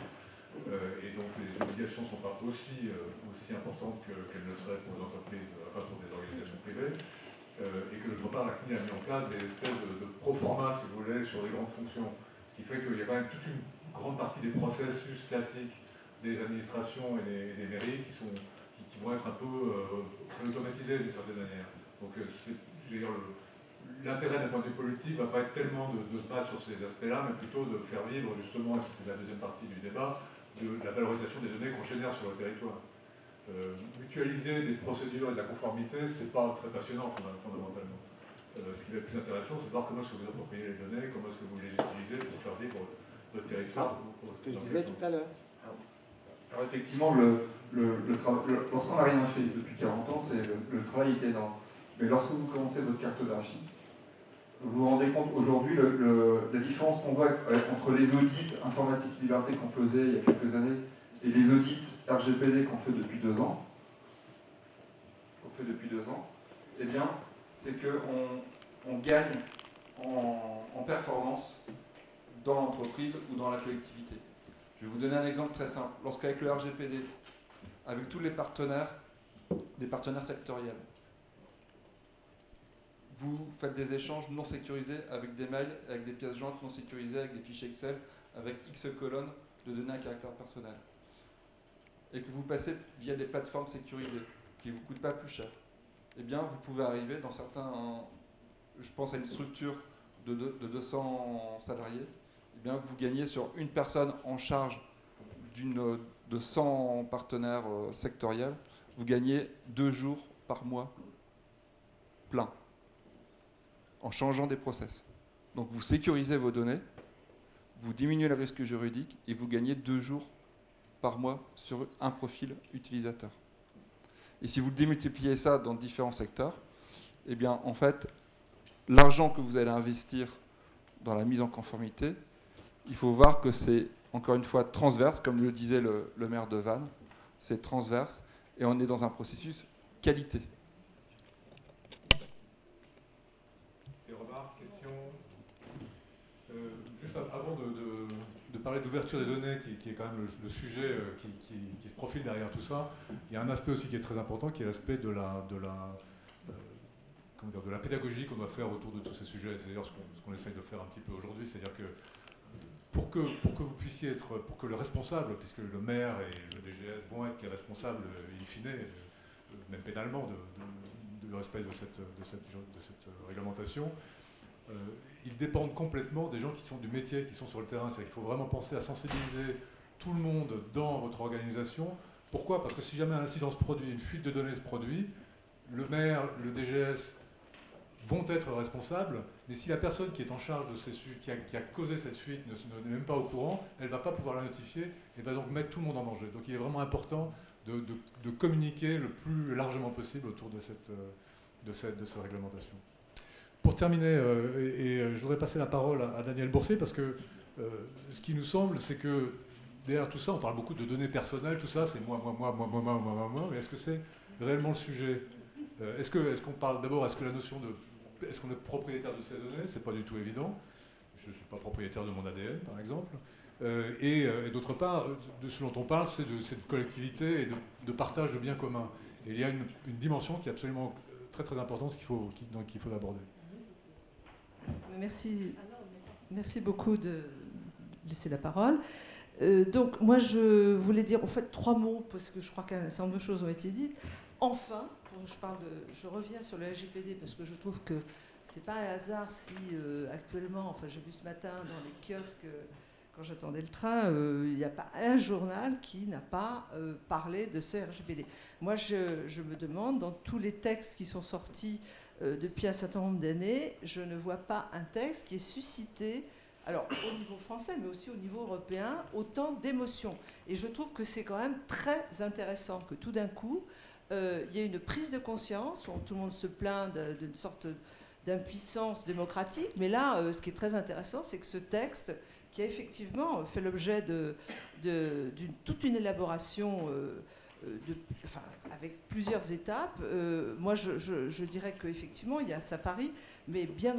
Et donc les obligations ne sont pas aussi, importantes que- qu'elles le seraient pour les entreprises, enfin pour des organisations privées. Euh, et que d'autre part, la CNIL a mis en place des espèces de, de pro-forma, si vous voulez, sur les grandes fonctions. Ce qui fait qu'il y a quand même toute une grande partie des processus classiques des administrations et des, mairies qui, vont être un peu euh, automatisés d'une certaine manière. Donc euh, l'intérêt d'un point de vue politique ne va pas être tellement de, se battre sur ces aspects-là, mais plutôt de faire vivre justement, et c'est la deuxième partie du débat, de la valorisation des données qu'on génère sur le territoire. Euh, mutualiser des procédures et de la conformité, c'est pas très passionnant fondam- fondamentalement. Euh, ce qui va être plus intéressant, c'est de voir comment est-ce que vous appropriez les données, comment est-ce que vous les utilisez pour faire vivre votre territoire. pour-
Ce que je
dans
disais
quel
tout à l'heure.
Alors effectivement, le, le, le lorsqu'on n'a rien fait depuis 40 ans, c'est le, le travail est énorme. Mais lorsque vous commencez votre cartographie, vous vous rendez compte aujourd'hui la différence qu'on voit euh, entre les audits informatique liberté qu'on faisait il y a quelques années et les audits RGPD qu'on fait depuis deux ans, qu'on fait depuis deux ans, eh bien, c'est qu'on on gagne en, en performance dans l'entreprise ou dans la collectivité. Je vais vous donner un exemple très simple. Lorsqu'avec le RGPD, avec tous les partenaires, des partenaires sectoriels, vous faites des échanges non sécurisés avec des mails, avec des pièces jointes non sécurisées, avec des fichiers Excel, avec X colonnes de données à caractère personnel. Et que vous passez via des plateformes sécurisées qui ne vous coûtent pas plus cher. Eh bien, vous pouvez arriver dans certains. Je pense à une structure de, deux- de 200 salariés. Eh bien, vous gagnez sur une personne en charge de 100 partenaires euh, sectoriels, vous gagnez deux jours par mois plein en changeant des process. Donc vous sécurisez vos données, vous diminuez le risque juridique et vous gagnez deux jours par mois sur un profil utilisateur. Et si vous démultipliez ça dans différents secteurs, eh bien, en fait, l'argent que vous allez investir dans la mise en conformité, il faut voir que c'est, encore une fois, transverse, comme le disait le, le maire de Vannes, c'est transverse, et on est dans un processus qualité.
Des remarques, questions euh, Juste avant de, de, d'ouverture des données, qui, est quand même le, sujet euh, qui, se profile derrière tout ça, il y a un aspect aussi qui est très important, qui est l'aspect de la, euh, pédagogie qu'on doit faire autour de tous ces sujets. C'est d'ailleurs ce qu'on qu essaye de faire un petit peu aujourd'hui, c'est-à-dire que pour que, vous puissiez être, pour que le responsable, puisque le maire et le DGS vont être les responsables in fine, même pénalement, de, respect de cette, réglementation, euh, ils dépendent complètement des gens qui sont du métier, qui sont sur le terrain. Il faut vraiment penser à sensibiliser tout le monde dans votre organisation. Pourquoi? Parce que si jamais un incident se produit, une fuite de données se produit, le maire, le DGS vont être responsables, mais si la personne qui est en charge de ces a, qui a causé cette fuite n'est même pas au courant, elle ne va pas pouvoir la notifier et va donc mettre tout le monde en danger. Donc il est vraiment important de, de, communiquer le plus largement possible autour de cette, de cette, de cette réglementation. Pour terminer, euh, et, et, je voudrais passer la parole à, Daniel Boursier, parce que euh, ce qui nous semble, c'est que derrière tout ça, on parle beaucoup de données personnelles, tout ça, c'est moi, moi, moi, moi, moi, moi, moi, moi, moi, mais est-ce que c'est réellement le sujet? Euh, Est-ce qu'on parle d'abord, est-ce que la notion de est-ce qu'on est propriétaire de ces données? C'est pas du tout évident. Je ne suis pas propriétaire de mon ADN, par exemple. Euh, et, d'autre part, de ce dont on parle, c'est de cette collectivité et de, de, partage de biens communs. Et il y a une, une dimension qui est absolument très très importante qu'il faut, qu'il faut aborder.
Merci, merci beaucoup de laisser la parole. Euh, donc moi je voulais dire en fait trois mots parce que je crois qu'un certain nombre de choses ont été dites. Enfin, je, reviens sur le RGPD parce que je trouve que c'est pas un hasard si euh, actuellement, enfin j'ai vu ce matin dans les kiosques euh, quand j'attendais le train, il n'y a pas un journal qui n'a pas parlé de ce RGPD. Moi je, me demande, dans tous les textes qui sont sortis depuis un certain nombre d'années, je ne vois pas un texte qui ait suscité alors au niveau français, mais aussi au niveau européen, autant d'émotions. Et je trouve que c'est quand même très intéressant que tout d'un coup, euh, il y a une prise de conscience, où tout le monde se plaint d'une sorte d'impuissance démocratique, mais là, euh, ce qui est très intéressant, c'est que ce texte, qui a effectivement fait l'objet de, toute une élaboration euh, enfin, avec plusieurs étapes, euh, moi je, je, je dirais qu'effectivement il y a Safari, mais bien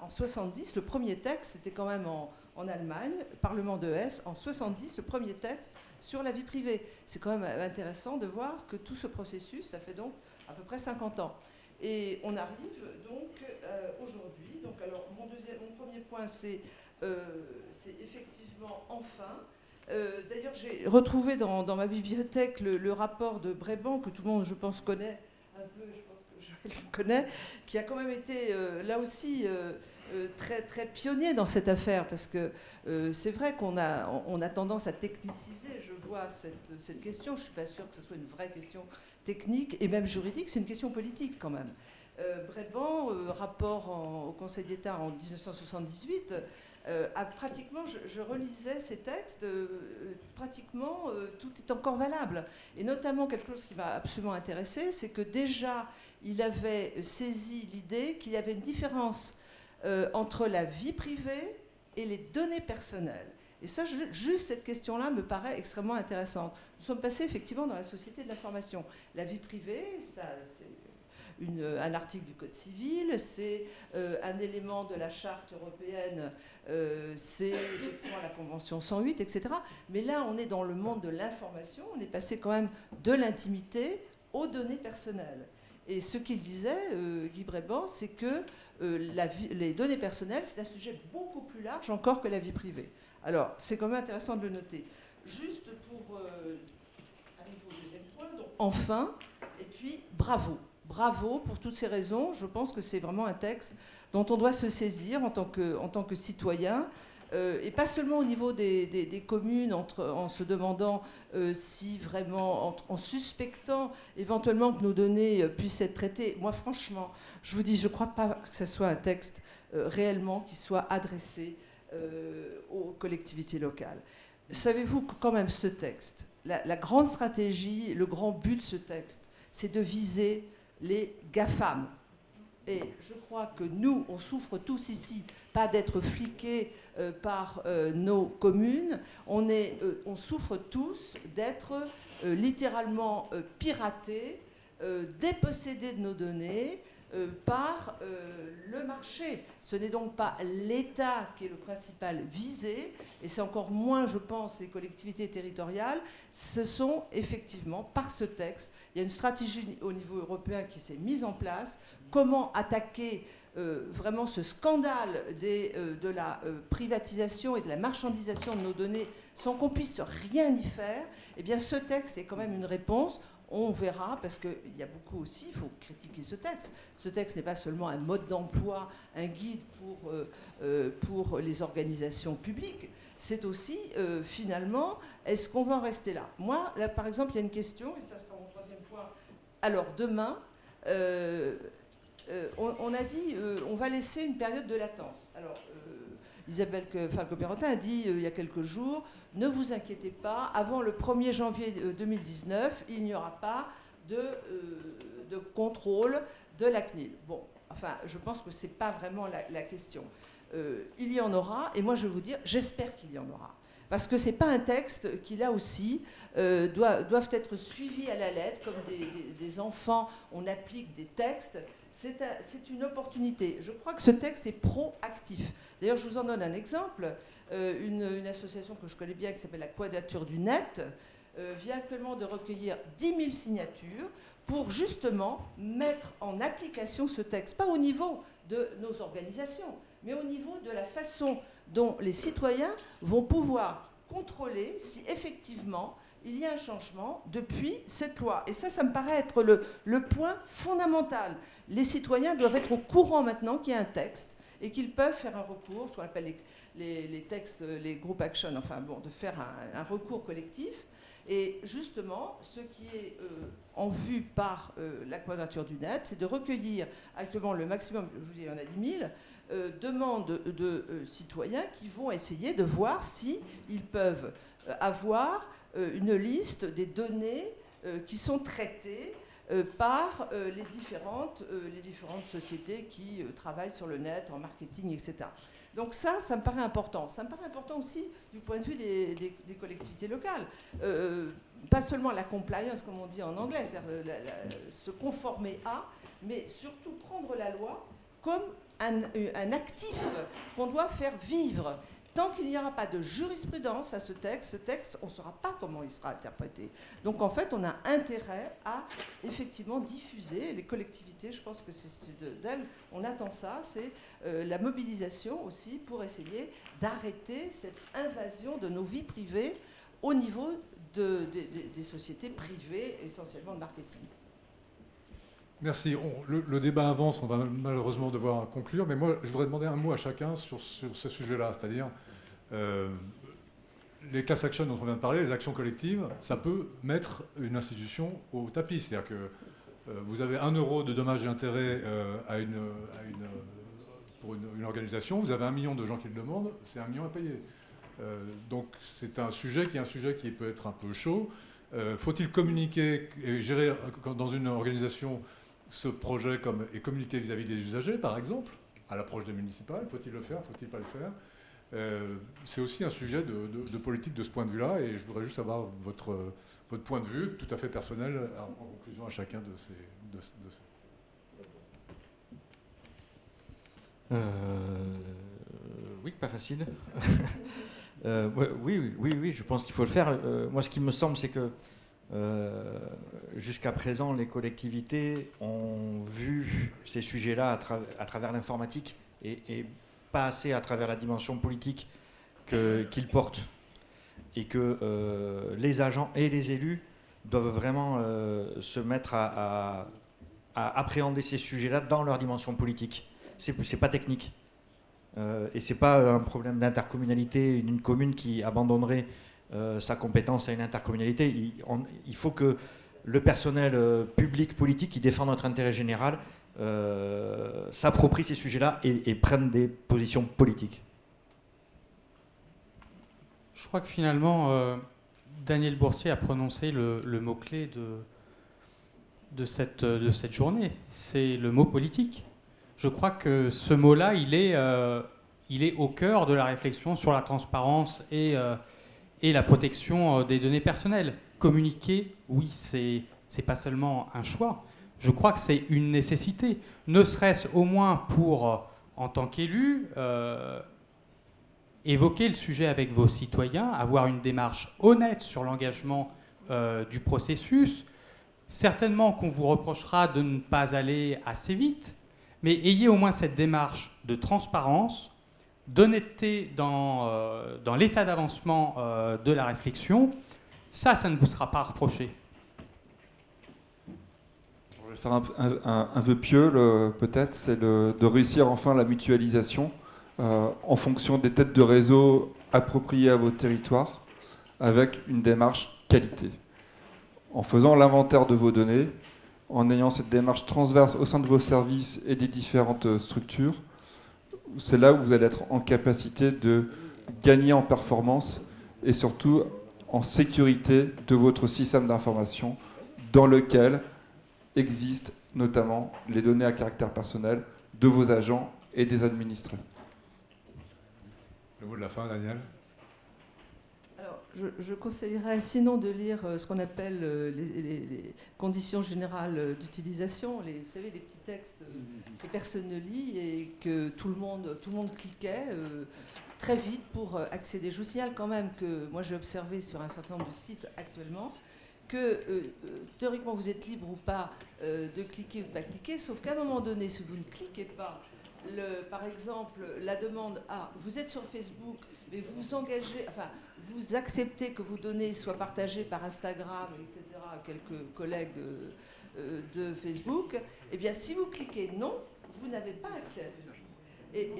en 70, le premier texte, c'était quand même en, Allemagne, Parlement de Hesse, en 70, le premier texte sur la vie privée. C'est quand même intéressant de voir que tout ce processus, ça fait donc à peu près 50 ans. Et on arrive donc euh, aujourd'hui. Donc alors mon, premier point, c'est euh, effectivement enfin. Euh, D'ailleurs, j'ai retrouvé dans, ma bibliothèque le, rapport de Bréban, que tout le monde, je pense, connaît un peu, je pense que je le connais, qui a quand même été euh, là aussi euh, très, très pionnier dans cette affaire, parce que c'est vrai qu'on a, on a tendance à techniciser, je vois cette, cette question, je ne suis pas sûre que ce soit une vraie question technique et même juridique, c'est une question politique quand même. Bréban, euh, rapport au Conseil d'État en 1978, euh, a pratiquement, je, relisais ces textes, euh, pratiquement euh, tout est encore valable. Et notamment quelque chose qui m'a absolument intéressé, c'est que déjà il avait saisi l'idée qu'il y avait une différence entre la vie privée et les données personnelles. Et ça, juste cette question-là me paraît extrêmement intéressante. Nous sommes passés effectivement dans la société de l'information. La vie privée, ça, un article du Code civil, c'est euh, un élément de la charte européenne, euh, c'est effectivement la Convention 108, etc. Mais là, on est dans le monde de l'information, on est passé quand même de l'intimité aux données personnelles. Et ce qu'il disait, euh, Guy Bréban, c'est que les données personnelles, c'est un sujet beaucoup plus large encore que la vie privée. Alors, c'est quand même intéressant de le noter. Juste pour aller au deuxième point, donc, enfin, et puis bravo. Bravo pour toutes ces raisons. Je pense que c'est vraiment un texte dont on doit se saisir en tant que, citoyen. Euh, et pas seulement au niveau des, communes, en se demandant euh, si vraiment, en, suspectant éventuellement que nos données euh, puissent être traitées. Moi, franchement, je vous dis, je ne crois pas que ce soit un texte réellement qui soit adressé aux collectivités locales. Savez-vous que quand même ce texte, la, grande stratégie, le grand but de ce texte, c'est de viser les GAFAM. Et je crois que nous, on souffre tous ici, pas d'être fliqués euh, par euh, nos communes, on, est, euh, on souffre tous d'être littéralement piratés, dépossédés de nos données, euh, par euh, le marché. Ce n'est donc pas l'État qui est le principal visé, et c'est encore moins, je pense, les collectivités territoriales. Ce sont effectivement, par ce texte, il y a une stratégie au niveau européen qui s'est mise en place. Comment attaquer euh, vraiment ce scandale de la privatisation et de la marchandisation de nos données sans qu'on puisse rien y faire, eh bien ce texte est quand même une réponse on verra, parce qu'il y a beaucoup aussi, il faut critiquer ce texte. Ce texte n'est pas seulement un mode d'emploi, un guide pour, euh, euh, les organisations publiques, c'est aussi, euh, finalement, est-ce qu'on va en rester là? Moi, là, par exemple, il y a une question, et ça sera mon troisième point. Alors, demain, on, a dit, on va laisser une période de latence. Isabelle Falco-Perrotin a dit il y a quelques jours, ne vous inquiétez pas, avant le 1er janvier 2019, il n'y aura pas de, euh, contrôle de la CNIL. Bon, enfin, je pense que ce n'est pas vraiment la, question. Euh, il y en aura, et moi je vais vous dire, j'espère qu'il y en aura. Parce que ce n'est pas un texte qui, là aussi, euh, doivent être suivis à la lettre, comme des enfants, on applique des textes. C'est une opportunité. Je crois que ce texte est proactif. D'ailleurs, je vous en donne un exemple. Euh, une, association que je connais bien qui s'appelle la Quadrature du Net euh, vient actuellement de recueillir 10 000 signatures pour justement mettre en application ce texte, pas au niveau de nos organisations, mais au niveau de la façon dont les citoyens vont pouvoir contrôler si effectivement il y a un changement depuis cette loi. Et ça, ça me paraît être le, le point fondamental. Les citoyens doivent être au courant maintenant qu'il y a un texte et qu'ils peuvent faire un recours, ce qu'on appelle les, textes, les group action, enfin bon, de faire un, recours collectif. Et justement, ce qui est euh, en vue par euh, la quadrature du net, c'est de recueillir actuellement le maximum, je vous dis, il y en a 10 000, euh, demandes de citoyens qui vont essayer de voir si ils peuvent avoir une liste des données qui sont traitées par les, différentes, les différentes sociétés qui travaillent sur le net, en marketing, etc. Donc ça, ça me paraît important. Ça me paraît important aussi du point de vue des, collectivités locales. Euh, pas seulement la compliance, comme on dit en anglais, c'est-à-dire se conformer à, mais surtout prendre la loi comme un actif qu'on doit faire vivre. Tant qu'il n'y aura pas de jurisprudence à ce texte, ce texte, on ne saura pas comment il sera interprété. Donc en fait, on a intérêt à effectivement diffuser les collectivités. Je pense que c'est d'elles, on attend ça, c'est euh, la mobilisation aussi pour essayer d'arrêter cette invasion de nos vies privées au niveau des sociétés privées, essentiellement de marketing.
Merci. le, débat avance, on va malheureusement devoir conclure, mais moi, je voudrais demander un mot à chacun sur, ce sujet-là, c'est-à-dire euh, les class actions dont on vient de parler, les actions collectives, ça peut mettre une institution au tapis. C'est-à-dire que euh, vous avez un euro de dommages et intérêts euh, à une, pour une, organisation, vous avez un million de gens qui le demandent, c'est un million à payer. donc c'est un sujet qui est un sujet qui peut être un peu chaud. Faut-il communiquer et gérer dans une organisation ce projet comme, et communiquer vis-à-vis -vis des usagers, par exemple, à l'approche des municipales Faut-il le faire Faut-il pas le faire euh, c'est aussi un sujet de, politique de ce point de vue-là, et je voudrais juste avoir votre, votre point de vue tout à fait personnel en, conclusion à chacun de ces...
Euh, oui, pas facile. <laughs> Euh, oui, oui, oui, je pense qu'il faut le faire. moi, ce qui me semble, c'est que jusqu'à présent, les collectivités ont vu ces sujets-là à, travers l'informatique et, pas assez à travers la dimension politique qu'il porte. Et que euh, les agents et les élus doivent vraiment euh, se mettre à, appréhender ces sujets-là dans leur dimension politique. C'est pas technique. Euh, et c'est pas un problème d'intercommunalité, une commune qui abandonnerait sa compétence à une intercommunalité. Il, faut que le personnel public, politique, qui défend notre intérêt général, euh, s'approprient ces sujets-là et, prennent des positions politiques
Je crois que finalement, euh, Daniel Boursier a prononcé le, mot-clé de, de, cette, de cette journée. C'est le mot politique. Je crois que ce mot-là, il, est, euh, il est au cœur de la réflexion sur la transparence et, euh, et la protection euh, des données personnelles. Communiquer, oui, c'est n'est pas seulement un choix. Je crois que c'est une nécessité, ne serait-ce au moins pour, en tant qu'élu, évoquer le sujet avec vos citoyens, avoir une démarche honnête sur l'engagement euh, du processus. Certainement qu'on vous reprochera de ne pas aller assez vite, mais ayez au moins cette démarche de transparence, d'honnêteté dans, euh, dans l'état d'avancement euh, de la réflexion. Ça, ça ne vous sera pas reproché.
Je vais faire un, vœu pieux, peut-être, c'est de réussir enfin la mutualisation euh, en fonction des têtes de réseau appropriées à vos territoires, avec une démarche qualité. En faisant l'inventaire de vos données, en ayant cette démarche transverse au sein de vos services et des différentes structures, c'est là où vous allez être en capacité de gagner en performance et surtout en sécurité de votre système d'information dans lequel existent notamment les données à caractère personnel de vos agents et des administrés.
Le mot de la fin, Daniel?
Je, conseillerais sinon de lire euh, ce qu'on appelle euh, les, conditions générales d'utilisation, vous savez, les petits textes que personne ne lit et que tout le monde, tout le monde cliquait euh, très vite pour accéder. Je vous signale quand même que moi j'ai observé sur un certain nombre de sites actuellement que théoriquement vous êtes libre ou pas de cliquer ou de pas cliquer, sauf qu'à un moment donné, si vous ne cliquez pas par exemple, la demande à vous êtes sur Facebook, mais vous engagez, enfin, vous acceptez que vos données soient partagées par Instagram, etc., à quelques collègues euh, euh, de Facebook, eh bien, si vous cliquez non, vous n'avez pas accès. Et,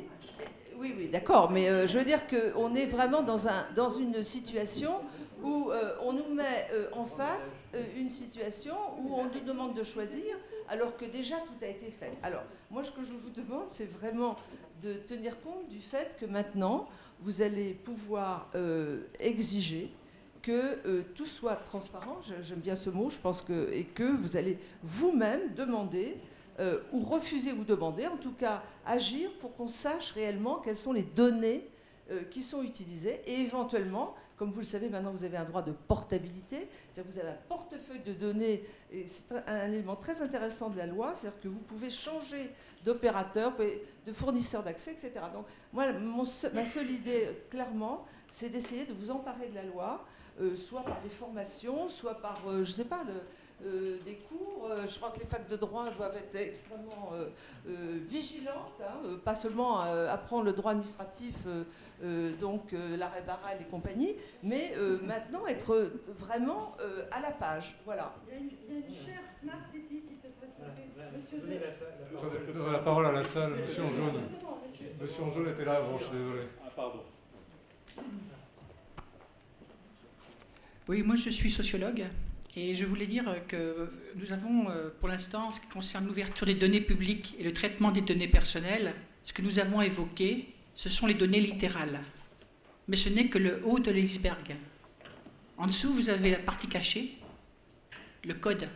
oui, oui, d'accord, mais euh, je veux dire qu'on est vraiment dans, un, dans une situation où on nous met en face une situation où on nous demande de choisir alors que déjà tout a été fait. Alors, moi, ce que je vous demande, c'est vraiment de tenir compte du fait que maintenant, vous allez pouvoir euh, exiger que euh, tout soit transparent, j'aime bien ce mot, je pense que, et que vous allez vous-même demander, euh, ou refuser ou demander, en tout cas agir pour qu'on sache réellement quelles sont les données qui sont utilisées et éventuellement comme vous le savez, maintenant vous avez un droit de portabilité, c'est-à-dire que vous avez un portefeuille de données, et c'est un élément très intéressant de la loi, c'est-à-dire que vous pouvez changer d'opérateur, de fournisseur d'accès, etc. Donc moi, ma seule idée, clairement, c'est d'essayer de vous emparer de la loi, euh, soit par des formations, soit par, euh, je ne sais pas, euh, des cours. je crois que les facs de droit doivent être extrêmement vigilantes, hein, pas seulement apprendre le droit administratif euh, donc euh, l'arrêt Barral et compagnie, mais euh, maintenant être vraiment à la page. Voilà.
Il y a une, chère Smart City qui te
Monsieur la, la parole à la salle, monsieur en jaune. Monsieur en jaune était là avant, je suis désolé. Ah, pardon.
Oui, moi je suis sociologue et je voulais dire que nous avons pour l'instant, ce qui concerne l'ouverture des données publiques et le traitement des données personnelles, ce que nous avons évoqué, ce sont les données littérales. Mais ce n'est que le haut de l'iceberg. En dessous, vous avez la partie cachée, le code,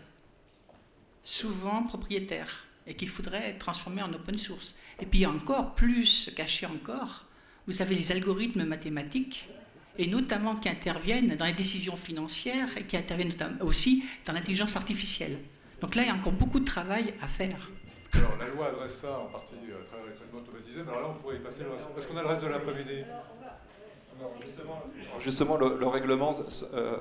souvent propriétaire, et qu'il faudrait transformer en open source. Et puis encore plus caché encore, vous avez les algorithmes mathématiques, et notamment qui interviennent dans les décisions financières et qui interviennent aussi dans l'intelligence artificielle. Donc là, il y a encore beaucoup de travail à faire.
Alors, la loi adresse ça en partie euh, très traitement automatisé, mais alors là, on pourrait y passer le reste. Parce qu'on a le reste de l'après-midi.
Justement, le, règlement euh,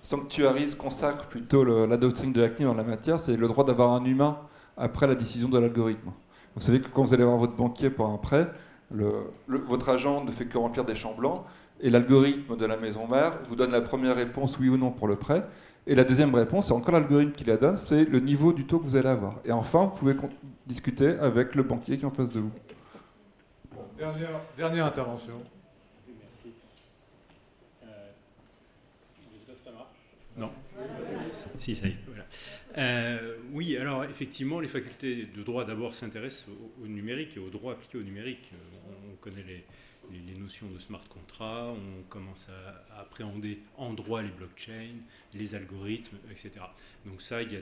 sanctuarise, consacre plutôt la doctrine de la CNIL dans la matière, c'est le droit d'avoir un humain après la décision de l'algorithme. Vous savez que quand vous allez voir votre banquier pour un prêt, votre agent ne fait que remplir des champs blancs, et l'algorithme de la maison mère vous donne la première réponse oui ou non pour le prêt, et la deuxième réponse, c'est encore l'algorithme qui la donne, c'est le niveau du taux que vous allez avoir. Et enfin, vous pouvez discuter avec le banquier qui est en face de vous.
dernière, dernière intervention.
Merci. Euh, ça marche Non Si, ça y est. Voilà. Euh, oui, alors effectivement, les facultés de droit d'abord s'intéressent au, numérique et au droit appliqué au numérique. On, connaît les, les, notions de smart contract, on commence à, appréhender en droit les blockchains, les algorithmes, etc. Donc ça, il y a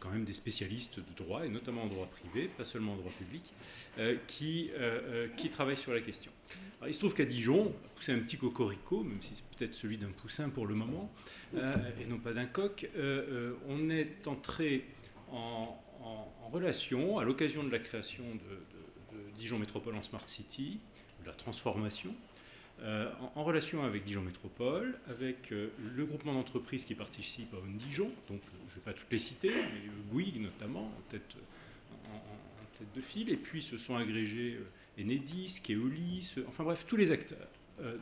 quand même des spécialistes de droit, et notamment en droit privé, pas seulement en droit public, euh, qui, euh, euh, qui travaillent sur la question. il se trouve qu'à Dijon, c'est un petit cocorico, même si c'est peut-être celui d'un poussin pour le moment, et non pas d'un coq, on est entré en, relation, à l'occasion de la création de Dijon Métropole en Smart City, la transformation, euh, en, relation avec Dijon Métropole, avec euh, le groupement d'entreprises qui participe à On Dijon, donc euh, je ne vais pas toutes les citer, mais Bouygues notamment, en tête, de file, et puis se sont agrégés Enedis, Keolis, enfin bref, tous les acteurs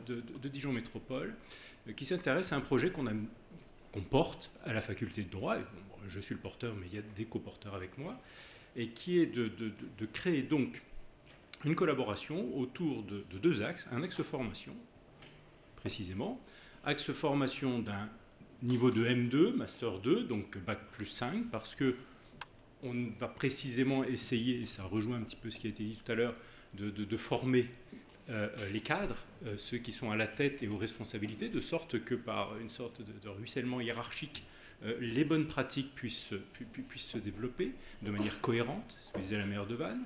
de, Dijon Métropole qui s'intéressent à un projet qu'on porte à la faculté de droit, je suis le porteur, mais il y a des coporteurs avec moi, et qui est de créer donc une collaboration autour de, deux axes. Un axe formation, précisément, axe formation d'un niveau de M2, Master 2, donc Bac plus 5, parce que on va précisément essayer, et ça rejoint un petit peu ce qui a été dit tout à l'heure, de, former euh, les cadres, euh, ceux qui sont à la tête et aux responsabilités, de sorte que par une sorte de, ruissellement hiérarchique, euh, les bonnes pratiques puissent, puissent, se développer de manière cohérente, ce que disait la maire de Vannes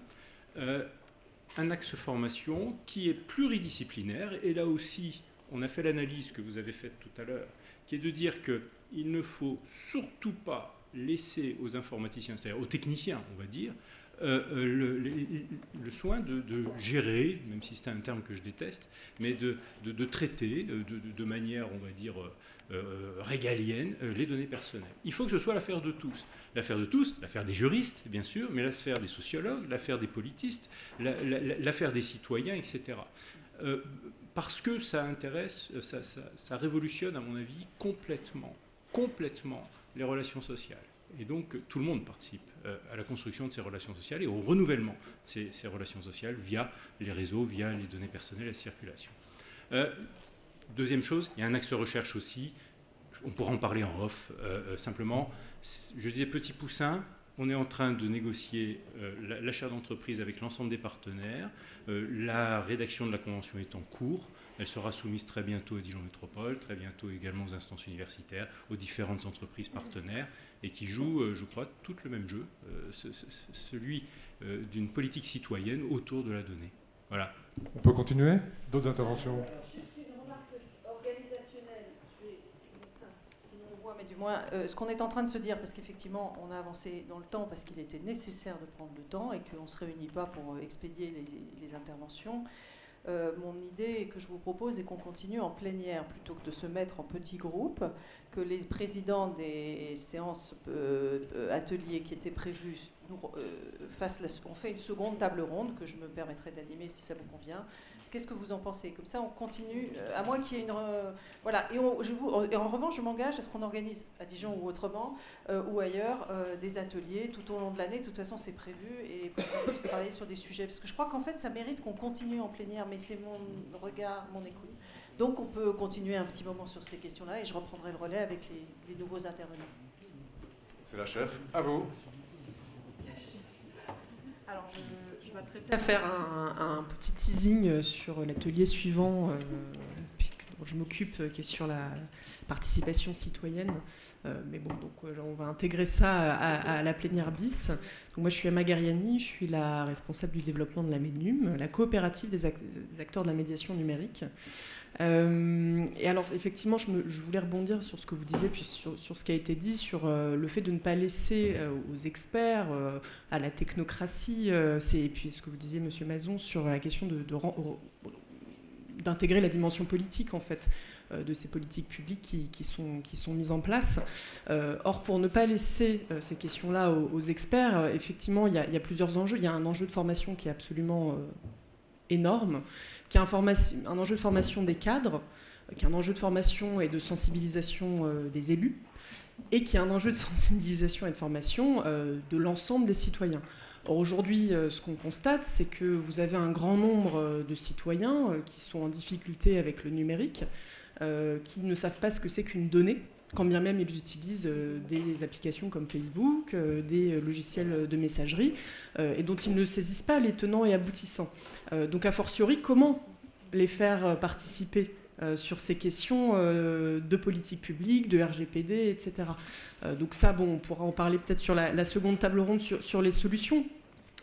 un axe formation qui est pluridisciplinaire. Et là aussi, on a fait l'analyse que vous avez faite tout à l'heure, qui est de dire qu'il ne faut surtout pas laisser aux informaticiens, c'est-à-dire aux techniciens, on va dire, euh, euh, le, soin de, gérer, même si c'est un terme que je déteste, mais de, de traiter de, manière, on va dire, euh, régalienne les données personnelles. Il faut que ce soit l'affaire de tous. L'affaire de tous, l'affaire des juristes, bien sûr, mais l'affaire des sociologues, l'affaire des politistes, l'affaire des citoyens, etc. parce que ça intéresse, ça, ça révolutionne, à mon avis, complètement, complètement les relations sociales. Et donc, tout le monde participe euh, à la construction de ces relations sociales et au renouvellement de ces, relations sociales via les réseaux, via les données personnelles la circulation. Euh, deuxième chose, il y a un axe de recherche aussi. On pourra en parler en off. Euh, simplement, je disais petit poussin, on est en train de négocier l'achat d'entreprise avec l'ensemble des partenaires. la rédaction de la convention est en cours. Elle sera soumise très bientôt à Dijon Métropole, très bientôt également aux instances universitaires, aux différentes entreprises partenaires et qui joue, euh, je crois, tout le même jeu, euh, celui euh, d'une politique citoyenne autour de la donnée. Voilà.
On peut continuer? D'autres interventions
Juste une remarque organisationnelle. Je vais, sinon on voit, mais du moins, ce qu'on est en train de se dire, parce qu'effectivement, on a avancé dans le temps parce qu'il était nécessaire de prendre le temps et qu'on ne se réunit pas pour expédier les, interventions. Euh, mon idée que je vous propose est qu'on continue en plénière plutôt que de se mettre en petits groupes, que les présidents des séances euh, ateliers qui étaient prévues euh, fassent on fait une seconde table ronde que je me permettrai d'animer si ça vous convient, Qu'est-ce que vous en pensez? Comme ça, on continue, euh, à moins qu'il y ait une... voilà, et, je vous, en revanche, je m'engage à ce qu'on organise à Dijon ou autrement, euh, ou ailleurs, euh, des ateliers tout au long de l'année. De toute façon, c'est prévu, et pour qu'on puisse travailler sur des sujets. Parce que je crois qu'en fait, ça mérite qu'on continue en plénière, mais c'est mon regard, mon écoute. Donc, on peut continuer un petit moment sur ces questions-là, et je reprendrai le relais avec les, les nouveaux intervenants.
C'est la chef. À vous.
Alors, je je m'apprêtais à faire un, petit teasing sur l'atelier suivant, euh, dont je m'occupe, euh, qui est sur la participation citoyenne. Euh, mais bon, donc on va intégrer ça à, la plénière bis. Moi, je suis Emma Gariani, je suis la responsable du développement de la MENUM, la coopérative des acteurs de la médiation numérique. Euh, et alors, effectivement, je, voulais rebondir sur ce que vous disiez, puis sur, ce qui a été dit, sur euh, le fait de ne pas laisser euh, aux experts, à la technocratie, et puis ce que vous disiez, Monsieur Mazon, sur la question d'intégrer la dimension politique, en fait, de ces politiques publiques qui sont mises en place. or, pour ne pas laisser ces questions-là aux, experts, effectivement, il y, a, plusieurs enjeux. Il y a un enjeu de formation qui est absolument énorme, qui a un, enjeu de formation des cadres, euh, qui a un enjeu de formation et de sensibilisation euh, des élus, et qui a un enjeu de <laughs> sensibilisation et de formation euh, de l'ensemble des citoyens. Or aujourd'hui, ce qu'on constate, c'est que vous avez un grand nombre de citoyens qui sont en difficulté avec le numérique, qui ne savent pas ce que c'est qu'une donnée, quand bien même ils utilisent des applications comme Facebook, des logiciels de messagerie, et dont ils ne saisissent pas les tenants et aboutissants. donc a fortiori, comment les faire participer sur ces questions de politique publique, de RGPD, etc. donc ça, bon, on pourra en parler peut-être sur la, seconde table ronde sur les solutions.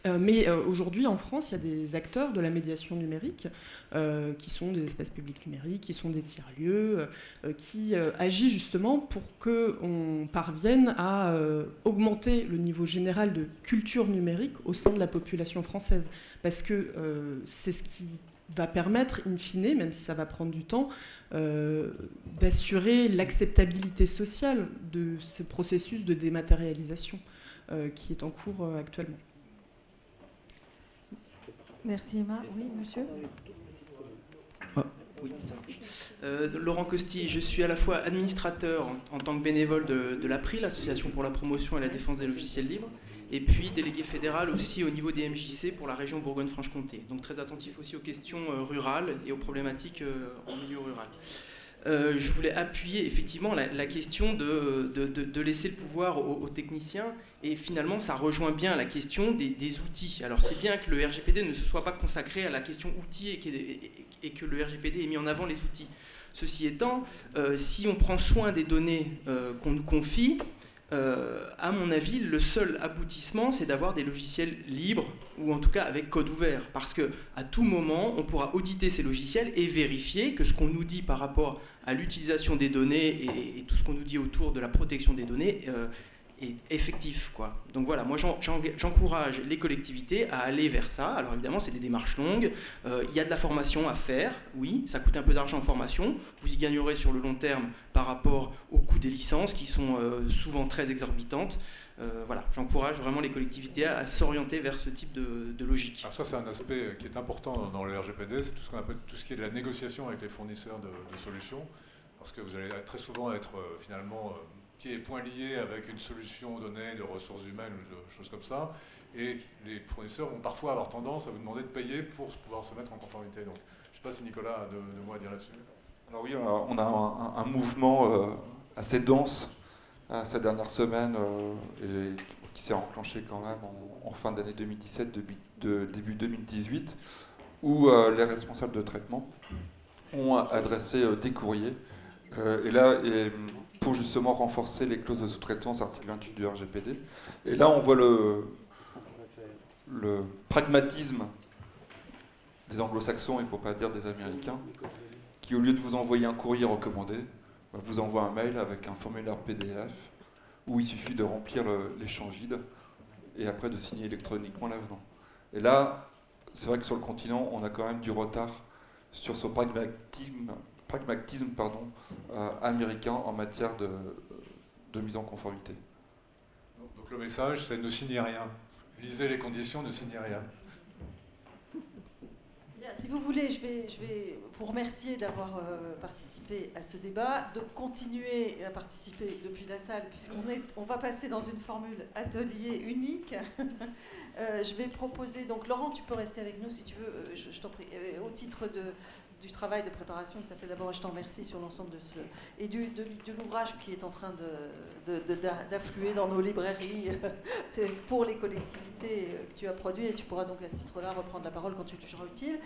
Euh, mais euh, aujourd'hui, en France, il y a des acteurs de la médiation numérique euh, qui sont des espaces publics numériques, qui sont des tiers-lieux, qui agissent justement pour qu'on parvienne à augmenter le niveau général de culture numérique au sein de la population française. Parce que c'est ce qui va permettre, in fine, même si ça va prendre du temps, d'assurer l'acceptabilité sociale de ce processus de dématérialisation qui est en cours actuellement.
Merci Emma. Oui, monsieur
ah. Oui, ça euh, Laurent Costi, je suis à la fois administrateur en, tant que bénévole de, l'APRI, l'Association pour la promotion et la défense des logiciels libres, et puis délégué fédéral aussi au niveau des MJC pour la région Bourgogne-Franche-Comté. Donc très attentif aussi aux questions euh, rurales et aux problématiques euh, en milieu rural. Euh, je voulais appuyer effectivement la, question de, de, laisser le pouvoir aux, techniciens. Et finalement, ça rejoint bien la question des, outils. Alors c'est bien que le RGPD ne se soit pas consacré à la question outils et, que le RGPD ait mis en avant les outils. Ceci étant, euh, si on prend soin des données euh, qu'on nous confie, à mon avis, le seul aboutissement, c'est d'avoir des logiciels libres ou en tout cas avec code ouvert, parce que à tout moment, on pourra auditer ces logiciels et vérifier que ce qu'on nous dit par rapport à l'utilisation des données et, tout ce qu'on nous dit autour de la protection des données euh, est effectif. Quoi. Donc voilà, moi j'encourage les collectivités à aller vers ça. Alors évidemment, c'est des démarches longues. Euh, il y a de la formation à faire, oui, ça coûte un peu d'argent en formation. Vous y gagnerez sur le long terme par rapport au coût des licences qui sont euh, souvent très exorbitantes. voilà, j'encourage vraiment les collectivités à, s'orienter vers ce type de, logique.
Alors ça, c'est un aspect qui est important dans le RGPD, c'est tout ce qu'on appelle tout ce qui est de la négociation avec les fournisseurs de, solutions, parce que vous allez très souvent être finalement pieds et poings liés avec une solution donnée de ressources humaines ou de choses comme ça. Et les fournisseurs vont parfois avoir tendance à vous demander de payer pour pouvoir se mettre en conformité. Donc, je ne sais pas si Nicolas a deux, mots à dire là-dessus.
Alors oui, on a un, mouvement euh, assez dense euh, ces dernières semaines euh, et qui s'est enclenché quand même en, fin d'année 2017, début, de, début 2018, où les responsables de traitement ont adressé des courriers. et là, pour justement renforcer les clauses de sous-traitance, article 28 du RGPD. Et là, on voit le, pragmatisme des anglo-saxons, et pour pas dire des américains, qui au lieu de vous envoyer un courrier recommandé, bah, vous envoie un mail avec un formulaire PDF où il suffit de remplir les champs vides et après de signer électroniquement l'avenant. Et là, c'est vrai que sur le continent, on a quand même du retard sur ce pragmatisme pragmatisme pardon, euh, américain en matière de, de, mise en conformité.
Donc le message, c'est ne signez rien. Lisez les conditions, ne signez rien.
Si vous voulez, je vais, je vais vous remercier d'avoir euh, participé à ce débat, de continuer à participer depuis la salle, puisqu'on est, on va passer dans une formule atelier unique. <laughs> Euh, je vais proposer, donc Laurent, tu peux rester avec nous si tu veux, je, je t'en prie, au titre de, du travail de préparation que tu as fait d'abord, je t'en remercie sur l'ensemble de ce. et du, de, l'ouvrage qui est en train d'affluer dans nos librairies pour les collectivités que tu as produit, et tu pourras donc à ce titre-là reprendre la parole quand tu le jugeras utile.